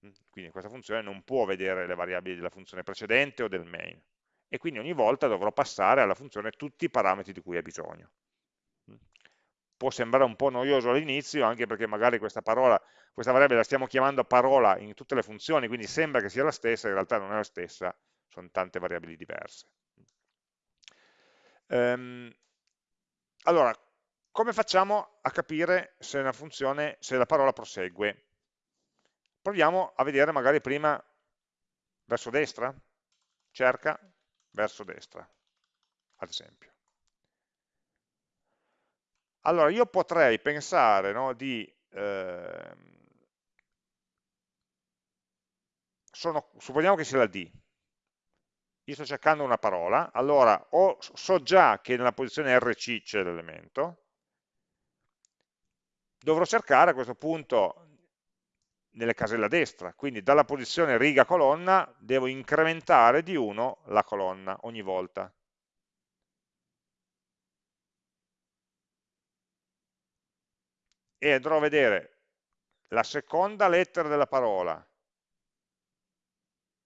S1: Mm, quindi questa funzione non può vedere le variabili della funzione precedente o del main e quindi ogni volta dovrò passare alla funzione tutti i parametri di cui ha bisogno. Può sembrare un po' noioso all'inizio, anche perché magari questa parola, questa variabile la stiamo chiamando parola in tutte le funzioni, quindi sembra che sia la stessa, in realtà non è la stessa, sono tante variabili diverse. Ehm, allora, come facciamo a capire se una funzione, se la parola prosegue? Proviamo a vedere magari prima verso destra, cerca, verso destra, ad esempio. Allora, io potrei pensare no, di... Eh, sono, supponiamo che sia la D. Io sto cercando una parola, allora o so già che nella posizione RC c'è l'elemento, dovrò cercare a questo punto nelle caselle a destra, quindi dalla posizione riga-colonna devo incrementare di 1 la colonna ogni volta. E andrò a vedere la seconda lettera della parola,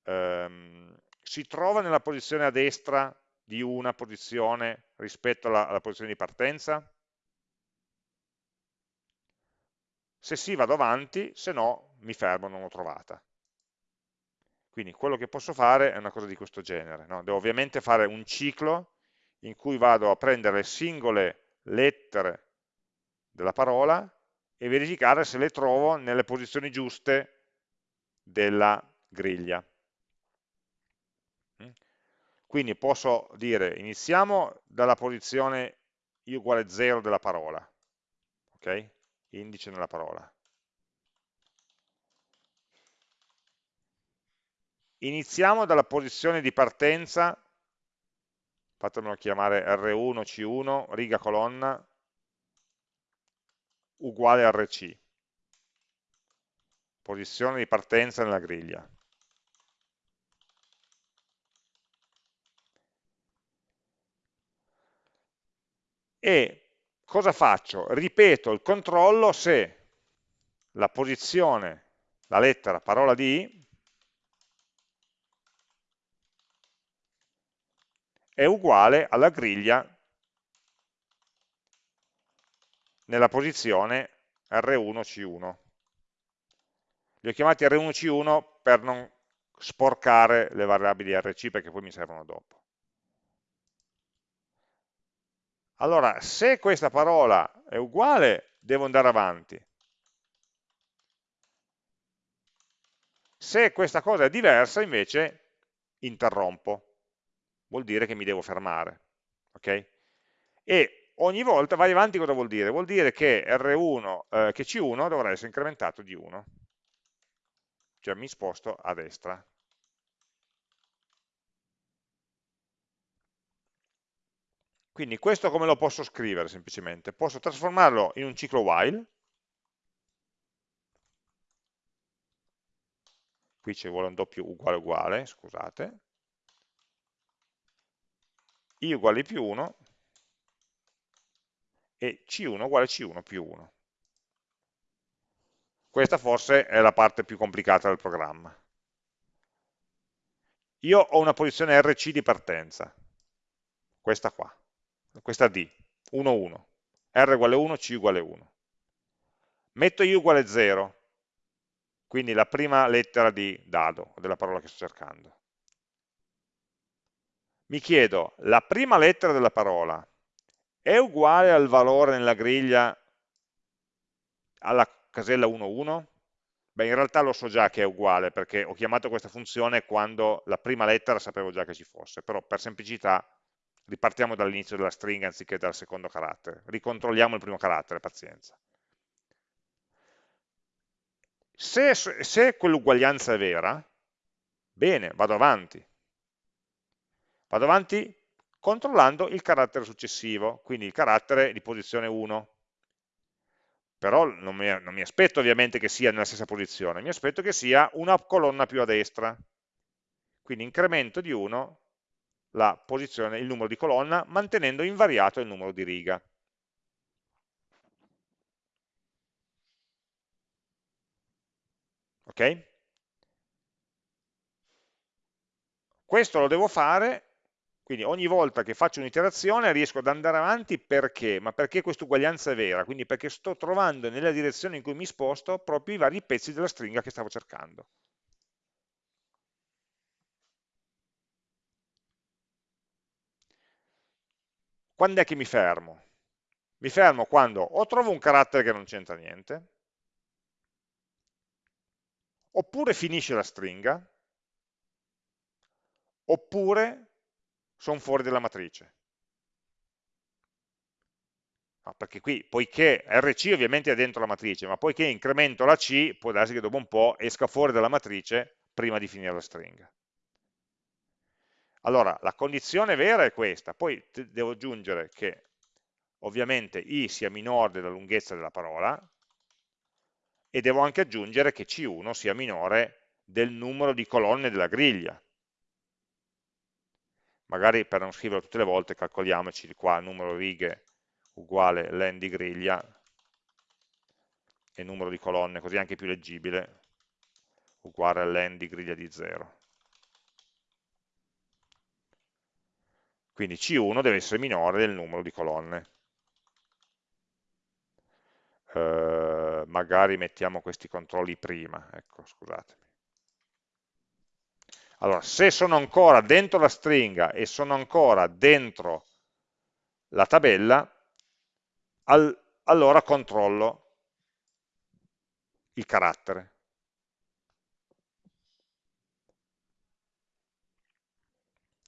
S1: ehm, si trova nella posizione a destra di una posizione rispetto alla, alla posizione di partenza? Se sì vado avanti, se no mi fermo, non l'ho trovata. Quindi quello che posso fare è una cosa di questo genere. No? Devo ovviamente fare un ciclo in cui vado a prendere le singole lettere della parola e verificare se le trovo nelle posizioni giuste della griglia. Mm? Quindi posso dire, iniziamo dalla posizione i uguale 0 della parola, ok? indice nella parola. Iniziamo dalla posizione di partenza, fatemelo chiamare R1, C1, riga colonna, uguale RC. Posizione di partenza nella griglia. E cosa faccio? Ripeto il controllo se la posizione, la lettera parola di è uguale alla griglia nella posizione R1C1. Li ho chiamati R1C1 per non sporcare le variabili RC perché poi mi servono dopo. Allora, se questa parola è uguale, devo andare avanti. Se questa cosa è diversa, invece, interrompo. Vuol dire che mi devo fermare. Okay? E ogni volta vai avanti cosa vuol dire? Vuol dire che, R1, eh, che C1 dovrà essere incrementato di 1 cioè mi sposto a destra. Quindi questo come lo posso scrivere semplicemente? Posso trasformarlo in un ciclo while, qui ci vuole un doppio uguale uguale, scusate, i uguale più 1 e c1 uguale c1 più 1. Questa forse è la parte più complicata del programma. Io ho una posizione RC di partenza, questa qua, questa D, 1, 1, R uguale 1, C uguale 1. Metto I uguale 0, quindi la prima lettera di dado, della parola che sto cercando. Mi chiedo, la prima lettera della parola è uguale al valore nella griglia alla casella 1,1? Beh, in realtà lo so già che è uguale, perché ho chiamato questa funzione quando la prima lettera sapevo già che ci fosse, però per semplicità ripartiamo dall'inizio della stringa anziché dal secondo carattere, ricontrolliamo il primo carattere, pazienza. Se, se quell'uguaglianza è vera, bene, vado avanti. Vado avanti controllando il carattere successivo, quindi il carattere di posizione 1 però non mi, non mi, aspetto ovviamente che sia nella stessa posizione, mi aspetto che sia una colonna più a destra. Quindi incremento di 1 la posizione, il numero di colonna, mantenendo invariato il numero di riga. Ok? Questo lo devo fare quindi ogni volta che faccio un'iterazione riesco ad andare avanti perché? Ma perché questa uguaglianza è vera? Quindi perché sto trovando nella direzione in cui mi sposto proprio i vari pezzi della stringa che stavo cercando. Quando è che mi fermo? Mi fermo quando o trovo un carattere che non c'entra niente, oppure finisce la stringa, oppure sono fuori dalla matrice. No, perché qui, poiché RC ovviamente è dentro la matrice, ma poiché incremento la C, può darsi che dopo un po' esca fuori dalla matrice prima di finire la stringa. Allora, la condizione vera è questa, poi devo aggiungere che ovviamente i sia minore della lunghezza della parola e devo anche aggiungere che C1 sia minore del numero di colonne della griglia, magari per non scriverlo tutte le volte calcoliamoci qua numero righe uguale len di griglia e numero di colonne, così è anche più leggibile, uguale len di griglia di 0. Quindi C1 deve essere minore del numero di colonne. Eh, magari mettiamo questi controlli prima, ecco, scusatemi. Allora, se sono ancora dentro la stringa e sono ancora dentro la tabella, al, allora controllo il carattere.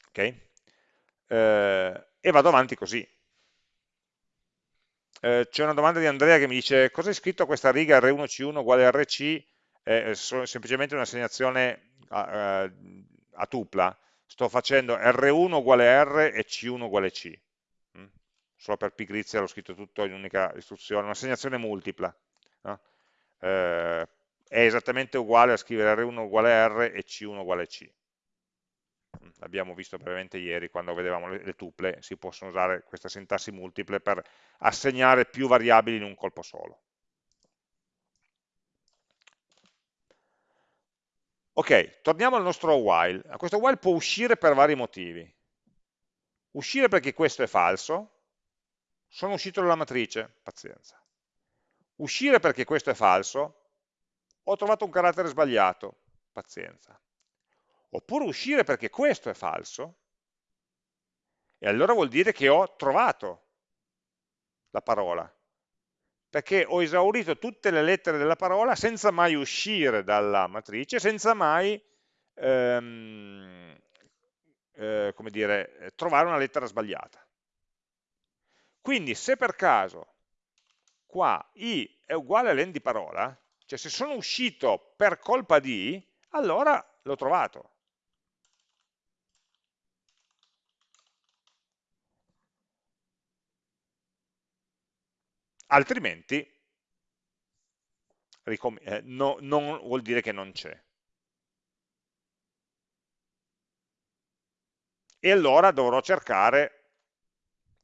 S1: Ok? Eh, e vado avanti così. Eh, C'è una domanda di Andrea che mi dice cosa è scritto questa riga R1C1 uguale RC? È semplicemente un'assegnazione a, eh, a, tupla, sto facendo R1 uguale R e C1 uguale C. Mm? Solo per pigrizia l'ho scritto tutto in un'unica istruzione, un'assegnazione multipla. No? Eh, è esattamente uguale a scrivere R1 uguale R e C1 uguale C. L'abbiamo visto brevemente ieri quando vedevamo le, le tuple, si possono usare queste sintassi multiple per assegnare più variabili in un colpo solo. Ok, torniamo al nostro while. Questo while può uscire per vari motivi. Uscire perché questo è falso, sono uscito dalla matrice, pazienza. Uscire perché questo è falso, ho trovato un carattere sbagliato, pazienza. Oppure uscire perché questo è falso, e allora vuol dire che ho trovato la parola, perché ho esaurito tutte le lettere della parola senza mai uscire dalla matrice, senza mai ehm, eh, dire, trovare una lettera sbagliata. Quindi se per caso qua i è uguale a len di parola, cioè se sono uscito per colpa di, allora l'ho trovato. Altrimenti eh, no, non vuol dire che non c'è. E allora dovrò cercare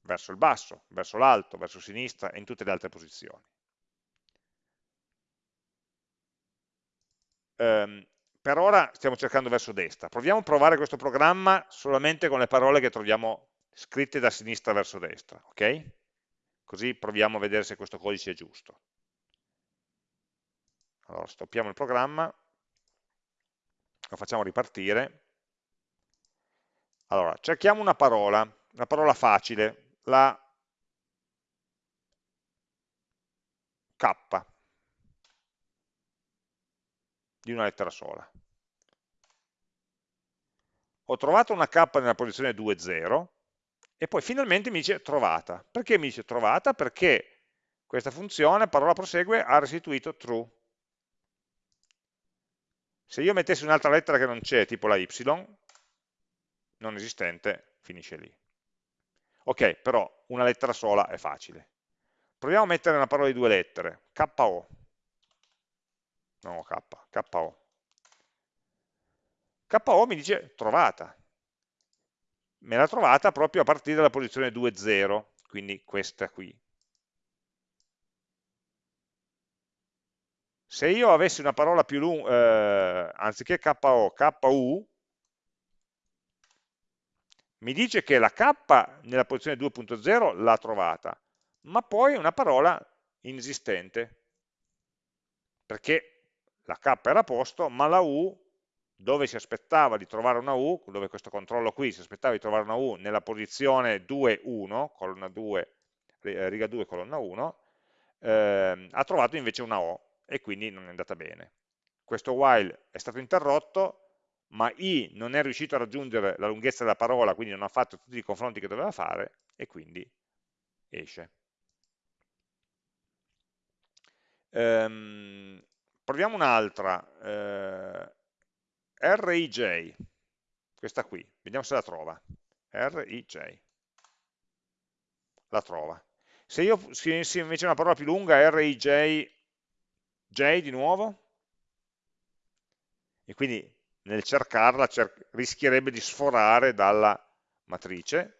S1: verso il basso, verso l'alto, verso sinistra e in tutte le altre posizioni. Um, per ora stiamo cercando verso destra. Proviamo a provare questo programma solamente con le parole che troviamo scritte da sinistra verso destra, ok? Così proviamo a vedere se questo codice è giusto. Allora, stoppiamo il programma, lo facciamo ripartire. Allora, cerchiamo una parola, una parola facile, la K di una lettera sola. Ho trovato una K nella posizione 2, 0 e poi finalmente mi dice trovata. Perché mi dice trovata? Perché questa funzione, parola prosegue, ha restituito true. Se io mettessi un'altra lettera che non c'è, tipo la y, non esistente, finisce lì. Ok, però una lettera sola è facile. Proviamo a mettere una parola di due lettere, KO. No, K, KO. KO mi dice trovata me l'ha trovata proprio a partire dalla posizione 2, 0, quindi questa qui. Se io avessi una parola più lunga, eh, anziché KO, KU, mi dice che la K nella posizione 2.0 l'ha trovata, ma poi è una parola inesistente, perché la K era a posto, ma la U dove si aspettava di trovare una U, dove questo controllo qui si aspettava di trovare una U nella posizione 2, 1, colonna 2, eh, riga 2, colonna 1, eh, ha trovato invece una O e quindi non è andata bene. Questo while è stato interrotto, ma i non è riuscito a raggiungere la lunghezza della parola, quindi non ha fatto tutti i confronti che doveva fare, e quindi esce. Ehm, proviamo un'altra. Eh, RIJ, questa qui, vediamo se la trova. RIJ, la trova. Se io se invece una parola più lunga, RIJ, J di nuovo, e quindi nel cercarla cer rischierebbe di sforare dalla matrice.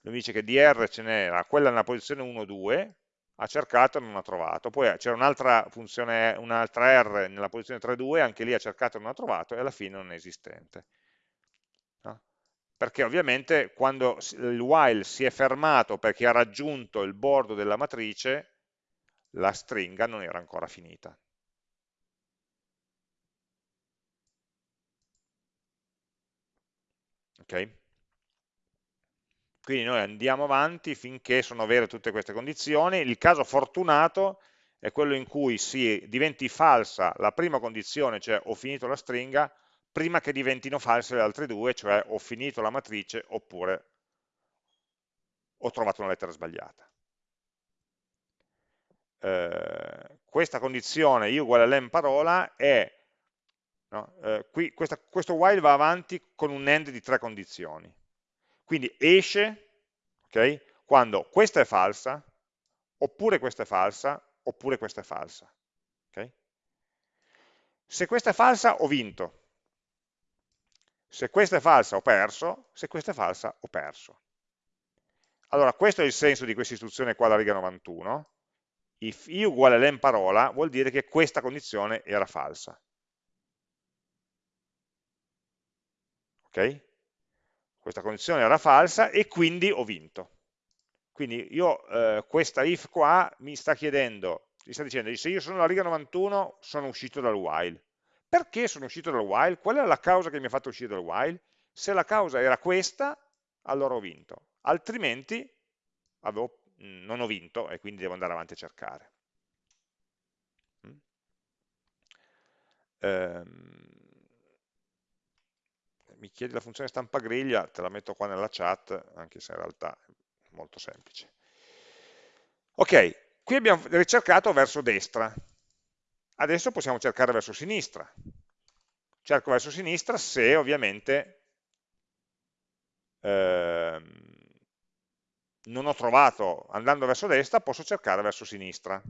S1: Lui dice che di R ce n'era, quella nella posizione 1, 2, ha cercato e non ha trovato, poi c'era un'altra funzione, un'altra R nella posizione 3.2, anche lì ha cercato e non ha trovato e alla fine non è esistente. No? Perché ovviamente quando il while si è fermato perché ha raggiunto il bordo della matrice, la stringa non era ancora finita. Ok? Quindi noi andiamo avanti finché sono vere tutte queste condizioni. Il caso fortunato è quello in cui si diventi falsa la prima condizione, cioè ho finito la stringa, prima che diventino false le altre due, cioè ho finito la matrice oppure ho trovato una lettera sbagliata. Eh, questa condizione i uguale a len parola è, no, eh, qui, questa, questo while va avanti con un end di tre condizioni quindi esce okay, quando questa è falsa, oppure questa è falsa, oppure questa è falsa. Okay? Se questa è falsa ho vinto. Se questa è falsa ho perso, se questa è falsa ho perso. Allora, questo è il senso di questa istruzione qua alla riga 91. If i uguale len parola vuol dire che questa condizione era falsa. Ok? Questa condizione era falsa e quindi ho vinto. Quindi io, eh, questa if qua mi sta chiedendo, mi sta dicendo, se io sono alla riga 91 sono uscito dal while. Perché sono uscito dal while? Qual è la causa che mi ha fatto uscire dal while? Se la causa era questa, allora ho vinto altrimenti avevo, non ho vinto e quindi devo andare avanti a cercare. Mm? Ehm, mi chiedi la funzione stampa griglia, te la metto qua nella chat, anche se in realtà è molto semplice. Ok, qui abbiamo ricercato verso destra, adesso possiamo cercare verso sinistra. Cerco verso sinistra se ovviamente ehm, non ho trovato andando verso destra, posso cercare verso sinistra.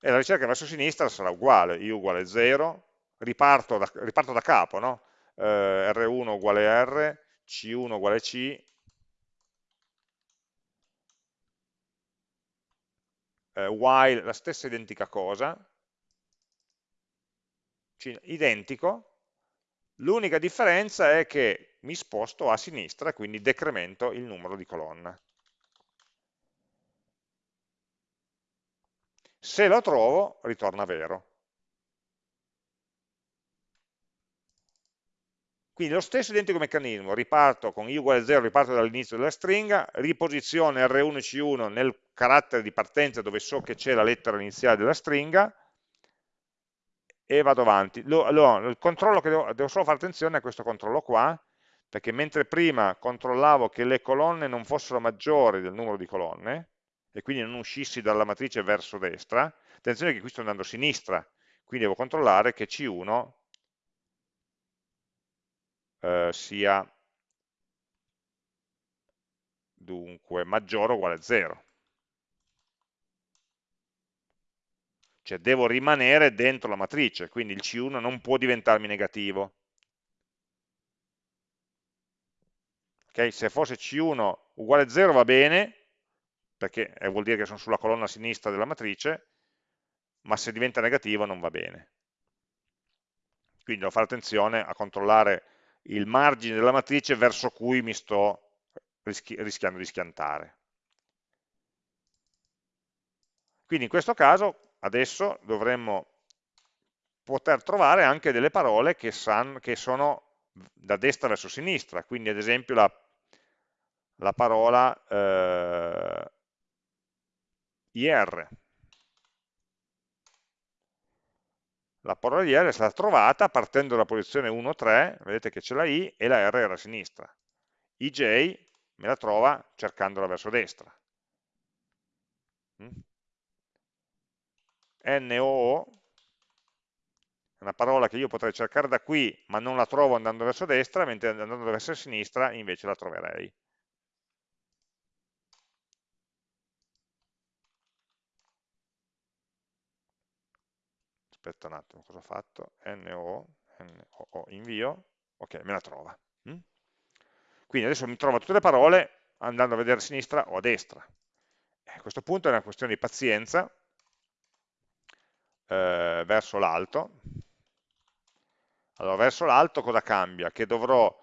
S1: E la ricerca verso sinistra sarà uguale, i uguale 0, riparto da, riparto da capo, no? eh, R1 uguale R, C1 uguale C, eh, while la stessa identica cosa, identico, l'unica differenza è che mi sposto a sinistra, quindi decremento il numero di colonna. Se lo trovo, ritorna vero. Quindi lo stesso identico meccanismo, riparto con i uguale 0, riparto dall'inizio della stringa, riposiziono R1 e C1 nel carattere di partenza dove so che c'è la lettera iniziale della stringa e vado avanti. Lo, lo, il controllo che devo, devo solo fare attenzione a questo controllo qua, perché mentre prima controllavo che le colonne non fossero maggiori del numero di colonne, e quindi non uscissi dalla matrice verso destra, attenzione che qui sto andando a sinistra, quindi devo controllare che C1 eh, sia dunque maggiore o uguale a 0. Cioè devo rimanere dentro la matrice, quindi il C1 non può diventarmi negativo. Okay? Se fosse C1 uguale a 0 va bene, perché eh, vuol dire che sono sulla colonna sinistra della matrice, ma se diventa negativo non va bene. Quindi devo fare attenzione a controllare il margine della matrice verso cui mi sto rischi rischiando di schiantare. Quindi in questo caso adesso dovremmo poter trovare anche delle parole che, san, che sono da destra verso sinistra, quindi ad esempio la la parola eh, IR. La parola IR è stata trovata partendo dalla posizione 1, 3, vedete che c'è la I e la R era a sinistra. IJ me la trova cercandola verso destra. Mm? NOO è una parola che io potrei cercare da qui, ma non la trovo andando verso destra, mentre andando verso sinistra invece la troverei. Aspetta un attimo, cosa ho fatto? NO, NO, invio, ok, me la trova. Mm? Quindi adesso mi trova tutte le parole andando a vedere a sinistra o a destra. E a questo punto è una questione di pazienza eh, verso l'alto. Allora, verso l'alto cosa cambia? Che dovrò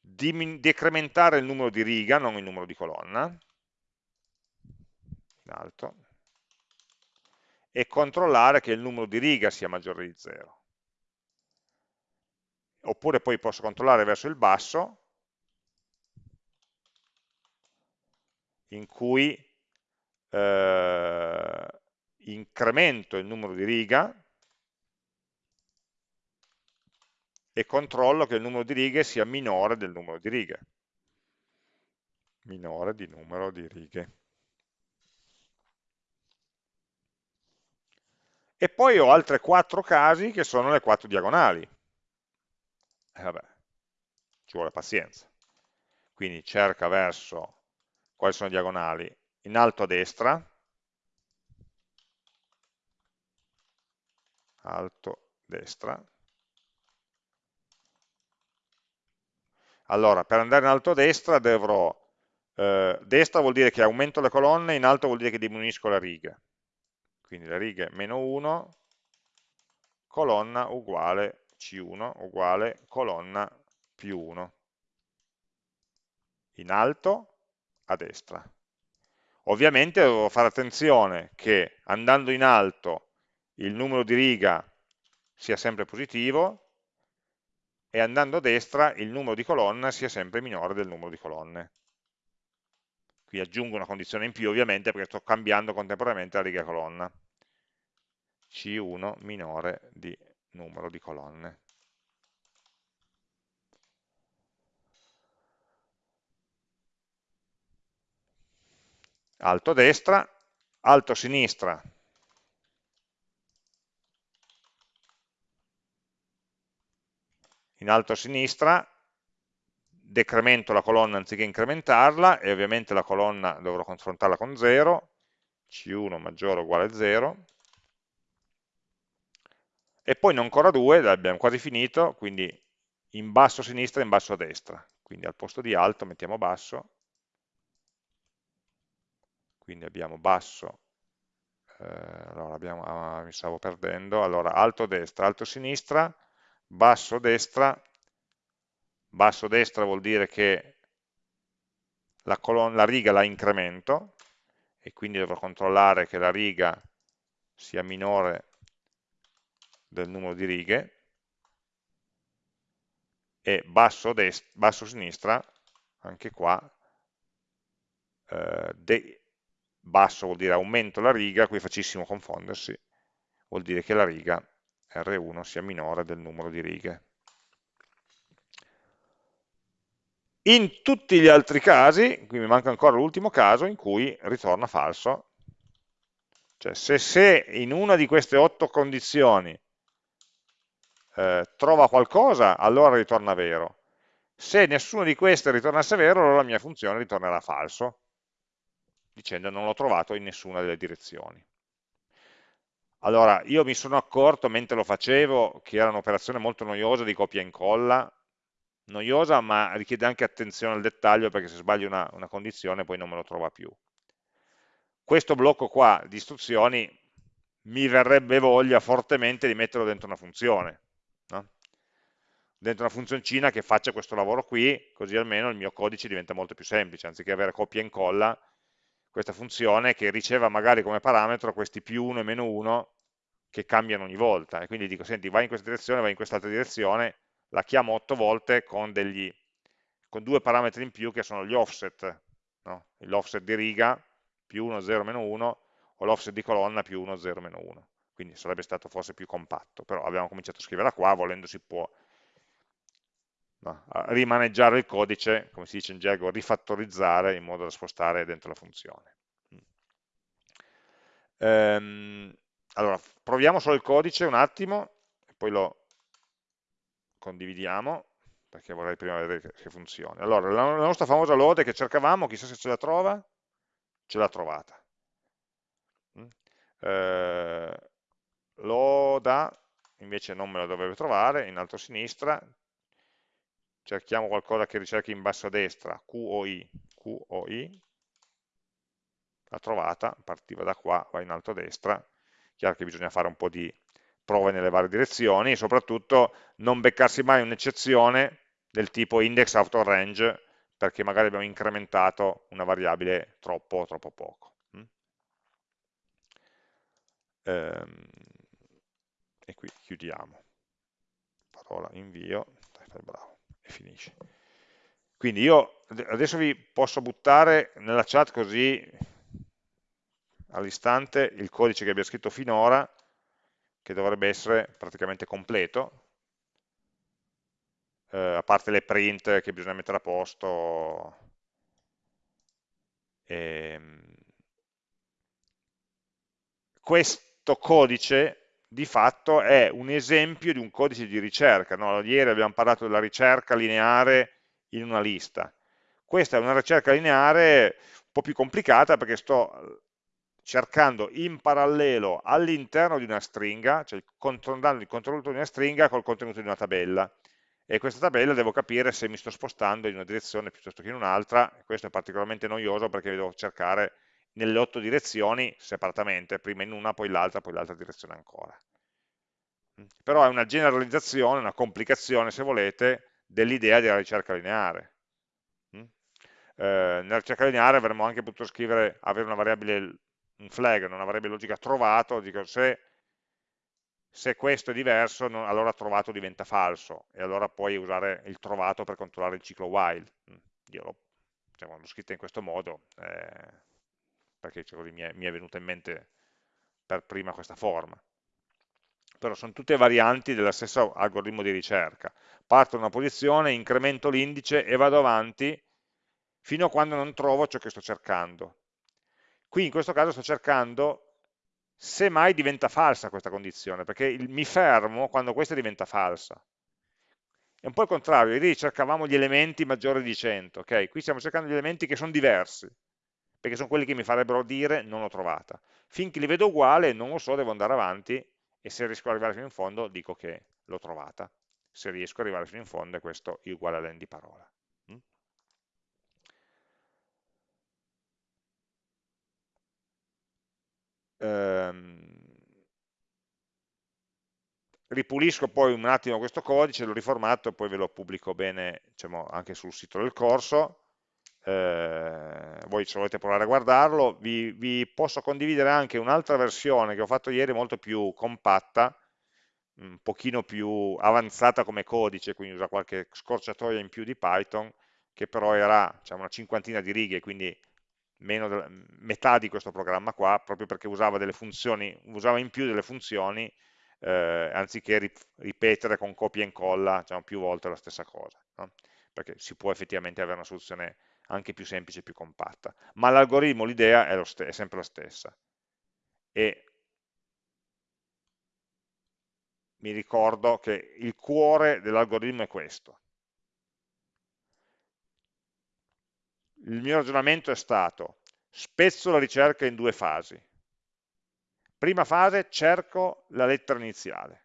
S1: decrementare il numero di riga, non il numero di colonna, in alto, e controllare che il numero di riga sia maggiore di 0. Oppure poi posso controllare verso il basso, in cui eh, incremento il numero di riga e controllo che il numero di righe sia minore del numero di righe. Minore di numero di righe. E poi ho altri quattro casi che sono le quattro diagonali. E vabbè, ci vuole pazienza. Quindi cerca verso quali sono le diagonali in alto a destra, alto destra, Allora, per andare in alto a destra dovrò, eh, destra vuol dire che aumento le colonne, in alto vuol dire che diminuisco le righe. Quindi le righe meno 1, colonna uguale C1 uguale colonna più 1. In alto a destra. Ovviamente devo fare attenzione che andando in alto il numero di riga sia sempre positivo e andando a destra il numero di colonne sia sempre minore del numero di colonne. Qui aggiungo una condizione in più ovviamente perché sto cambiando contemporaneamente la riga colonna. C1 minore di numero di colonne. Alto destra, alto sinistra, in alto sinistra decremento la colonna anziché incrementarla e ovviamente la colonna dovrò confrontarla con 0, C1 maggiore o uguale a 0, e poi ho ancora due, abbiamo quasi finito, quindi in basso a sinistra e in basso a destra, quindi al posto di alto mettiamo basso, quindi abbiamo basso, eh, allora abbiamo, ah, mi stavo perdendo, allora alto a destra, alto a sinistra, basso destra, basso destra vuol dire che la, la riga la incremento e quindi dovrò controllare che la riga sia minore del numero di righe e basso, basso sinistra, anche qua, eh, basso vuol dire aumento la riga, qui è facilissimo confondersi, vuol dire che la riga R1 sia minore del numero di righe. In tutti gli altri casi, qui mi manca ancora l'ultimo caso, in cui ritorna falso, cioè se, se in una di queste otto condizioni eh, trova qualcosa, allora ritorna vero. Se nessuna di queste ritornasse vero, allora la mia funzione ritornerà falso, dicendo non l'ho trovato in nessuna delle direzioni. Allora, io mi sono accorto mentre lo facevo che era un'operazione molto noiosa di copia e incolla, noiosa ma richiede anche attenzione al dettaglio perché se sbaglio una, una condizione poi non me lo trova più. Questo blocco qua di istruzioni mi verrebbe voglia fortemente di metterlo dentro una funzione, no? dentro una funzioncina che faccia questo lavoro qui, così almeno il mio codice diventa molto più semplice, anziché avere copia e incolla, questa funzione che riceva magari come parametro questi più 1 e meno 1 che cambiano ogni volta, e quindi dico, senti, vai in questa direzione, vai in quest'altra direzione, la chiamo 8 volte con, degli, con due parametri in più che sono gli offset, no? l'offset di riga più 1, 0, meno 1, o l'offset di colonna più 1, 0, meno 1 quindi sarebbe stato forse più compatto, però abbiamo cominciato a scriverla qua, volendo si può no, rimaneggiare il codice, come si dice in gergo, rifattorizzare in modo da spostare dentro la funzione. Ehm, allora, proviamo solo il codice un attimo, poi lo condividiamo, perché vorrei prima vedere che, funziona. Allora, la, la nostra famosa lode che cercavamo, chissà se ce la trova, ce l'ha trovata. Mm? Eh, loda, invece non me la dovrebbe trovare, in alto a sinistra, cerchiamo qualcosa che ricerchi in basso a destra, QOI, QOI, l'ha trovata, partiva da qua, va in alto a destra, chiaro che bisogna fare un po' di prove nelle varie direzioni e soprattutto non beccarsi mai un'eccezione del tipo index out of range perché magari abbiamo incrementato una variabile troppo troppo poco. Mm? Ehm, e qui chiudiamo parola invio bravo, e finisce quindi io adesso vi posso buttare nella chat così all'istante il codice che abbiamo scritto finora che dovrebbe essere praticamente completo eh, a parte le print che bisogna mettere a posto ehm, questo codice di fatto è un esempio di un codice di ricerca. No? Ieri abbiamo parlato della ricerca lineare in una lista. Questa è una ricerca lineare un po' più complicata perché sto cercando in parallelo all'interno di una stringa, cioè controllando il contenuto di una stringa col contenuto di una tabella. e questa tabella devo capire se mi sto spostando in una direzione piuttosto che in un'altra, questo è particolarmente noioso perché devo cercare nelle otto direzioni separatamente, prima in una, poi l'altra, poi l'altra direzione ancora. Però è una generalizzazione, una complicazione, se volete, dell'idea della ricerca lineare. Eh, nella ricerca lineare avremmo anche potuto scrivere, avere una variabile, un flag, una variabile logica trovato, dico se se questo è diverso, no, allora trovato diventa falso, e allora puoi usare il trovato per controllare il ciclo while. Mm, io l'ho diciamo, scritto in questo modo, eh, perché così mi è, mi è venuta in mente per prima questa forma. Però sono tutte varianti dello stesso algoritmo di ricerca. Parto da una posizione, incremento l'indice e vado avanti fino a quando non trovo ciò che sto cercando. Qui in questo caso sto cercando se mai diventa falsa questa condizione, perché il, mi fermo quando questa diventa falsa. È un po' il contrario, ieri cercavamo gli elementi maggiori di 100, ok? Qui stiamo cercando gli elementi che sono diversi, perché sono quelli che mi farebbero dire non l'ho trovata. Finché li vedo uguali, non lo so, devo andare avanti e se riesco ad arrivare fino in fondo dico che l'ho trovata. Se riesco ad arrivare fino in fondo questo è uguale all'end di parola. Ehm, ripulisco poi un attimo questo codice, lo riformatto e poi ve lo pubblico bene diciamo, anche sul sito del corso. Eh, voi se volete provare a guardarlo, vi, vi posso condividere anche un'altra versione che ho fatto ieri molto più compatta, un pochino più avanzata come codice, quindi usa qualche scorciatoia in più di Python, che però era diciamo, una cinquantina di righe, quindi meno metà di questo programma qua, proprio perché usava delle funzioni, usava in più delle funzioni, eh, anziché ripetere con copia e incolla diciamo, più volte la stessa cosa, no? perché si può effettivamente avere una soluzione anche più semplice e più compatta, ma l'algoritmo, l'idea è, è sempre la stessa. E mi ricordo che il cuore dell'algoritmo è questo, il mio ragionamento è stato, spezzo la ricerca in due fasi. Prima fase cerco la lettera iniziale,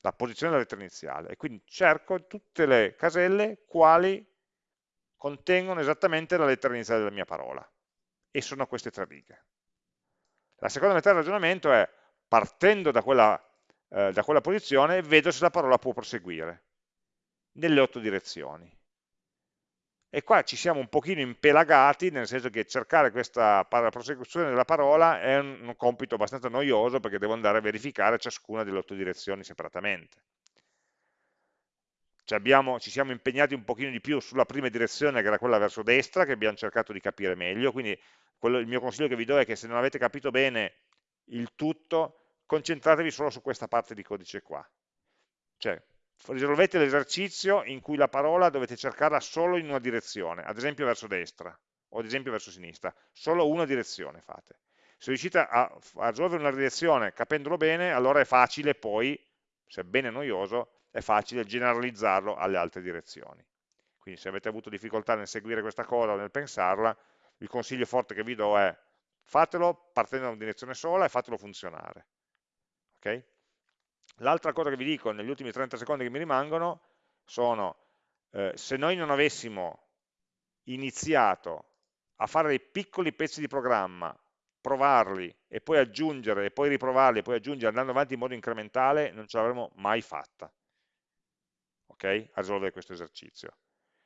S1: la posizione della lettera iniziale, e quindi cerco tutte le caselle quali contengono esattamente la lettera iniziale della mia parola, e sono queste tre righe. La seconda metà del ragionamento è, partendo da quella, eh, da quella posizione, vedo se la parola può proseguire, nelle otto direzioni e qua ci siamo un pochino impelagati, nel senso che cercare questa prosecuzione della parola è un, compito abbastanza noioso perché devo andare a verificare ciascuna delle otto direzioni separatamente. Cioè abbiamo, ci siamo impegnati un pochino di più sulla prima direzione che era quella verso destra, che abbiamo cercato di capire meglio, quindi quello, il mio consiglio che vi do è che se non avete capito bene il tutto, concentratevi solo su questa parte di codice qua. Cioè, risolvete l'esercizio in cui la parola dovete cercarla solo in una direzione, ad esempio verso destra o ad esempio verso sinistra, solo una direzione fate. Se riuscite a, a risolvere una direzione capendolo bene, allora è facile poi, sebbene noioso, è facile generalizzarlo alle altre direzioni. Quindi se avete avuto difficoltà nel seguire questa cosa o nel pensarla, il consiglio forte che vi do è fatelo partendo da una direzione sola e fatelo funzionare. Okay? L'altra cosa che vi dico negli ultimi 30 secondi che mi rimangono sono, eh, se noi non avessimo iniziato a fare dei piccoli pezzi di programma, provarli e poi aggiungere e poi riprovarli e poi aggiungere andando avanti in modo incrementale, non ce l'avremmo mai fatta ok? a risolvere questo esercizio.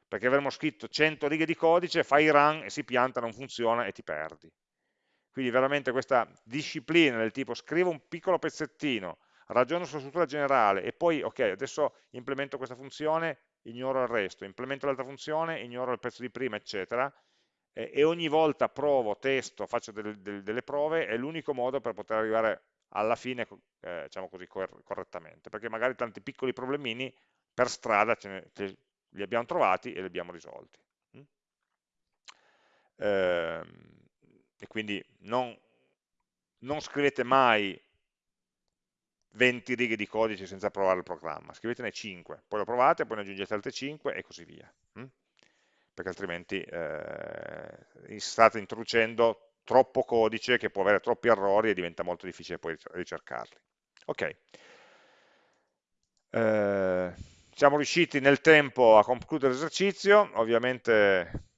S1: Perché avremmo scritto 100 righe di codice, fai run e si pianta, non funziona e ti perdi. Quindi veramente questa disciplina del tipo scrivo un piccolo pezzettino, ragiono sulla struttura generale e poi, ok, adesso implemento questa funzione, ignoro il resto, implemento l'altra funzione, ignoro il pezzo di prima, eccetera, e, e ogni volta provo, testo, faccio delle, delle, delle prove, è l'unico modo per poter arrivare alla fine, eh, diciamo così, correttamente, perché magari tanti piccoli problemini per strada ne, li abbiamo trovati e li abbiamo risolti. Mm? Eh, e quindi non, non scrivete mai 20 righe di codice senza provare il programma, scrivetene 5, poi lo provate, poi ne aggiungete altre 5 e così via, hm? perché altrimenti eh, state introducendo troppo codice che può avere troppi errori e diventa molto difficile poi ricercarli. Ok. Eh, siamo riusciti nel tempo a concludere l'esercizio, ovviamente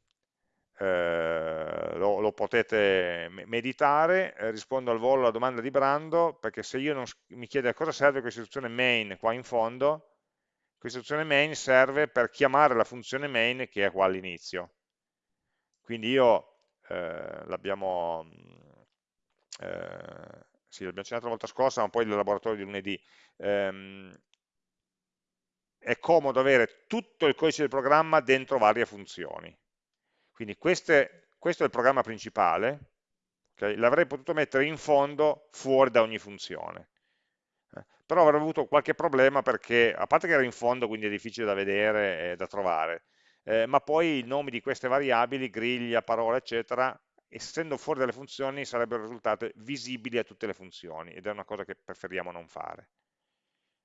S1: eh, lo, lo, potete meditare, eh, rispondo al volo alla domanda di Brando, perché se io non, mi chiede a cosa serve questa istruzione main qua in fondo, questa istruzione main serve per chiamare la funzione main che è qua all'inizio. Quindi io eh, l'abbiamo eh, sì, accennato la volta scorsa, ma poi il laboratorio di lunedì, ehm, è comodo avere tutto il codice del programma dentro varie funzioni. Quindi queste, questo è il programma principale, okay? l'avrei potuto mettere in fondo fuori da ogni funzione. Eh, però avrei avuto qualche problema perché, a parte che era in fondo, quindi è difficile da vedere e da trovare, eh, ma poi i nomi di queste variabili, griglia, parola, eccetera, essendo fuori dalle funzioni sarebbero risultate visibili a tutte le funzioni ed è una cosa che preferiamo non fare.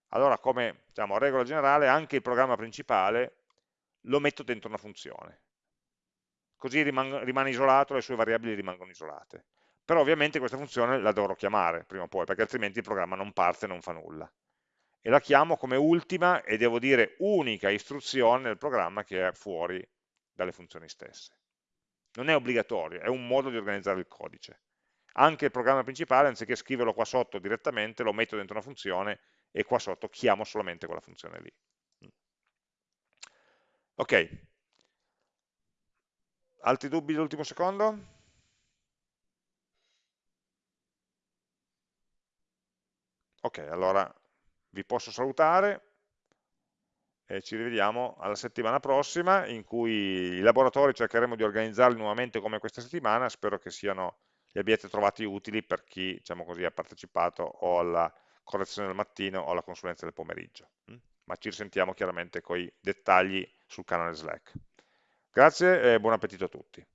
S1: Allora come diciamo, regola generale anche il programma principale lo metto dentro una funzione, così rimane isolato, le sue variabili rimangono isolate. Però ovviamente questa funzione la dovrò chiamare prima o poi, perché altrimenti il programma non parte e non fa nulla. E la chiamo come ultima e devo dire unica istruzione del programma che è fuori dalle funzioni stesse non è obbligatorio, è un modo di organizzare il codice. Anche il programma principale, anziché scriverlo qua sotto direttamente, lo metto dentro una funzione e qua sotto chiamo solamente quella funzione lì. Ok. Altri dubbi dell'ultimo secondo? Ok, allora vi posso salutare e ci rivediamo alla settimana prossima in cui i laboratori cercheremo di organizzarli nuovamente come questa settimana, spero che siano, li abbiate trovati utili per chi diciamo così, ha partecipato o alla correzione del mattino o alla consulenza del pomeriggio. Mm? Ma ci risentiamo chiaramente con i dettagli sul canale Slack. Grazie e buon appetito a tutti.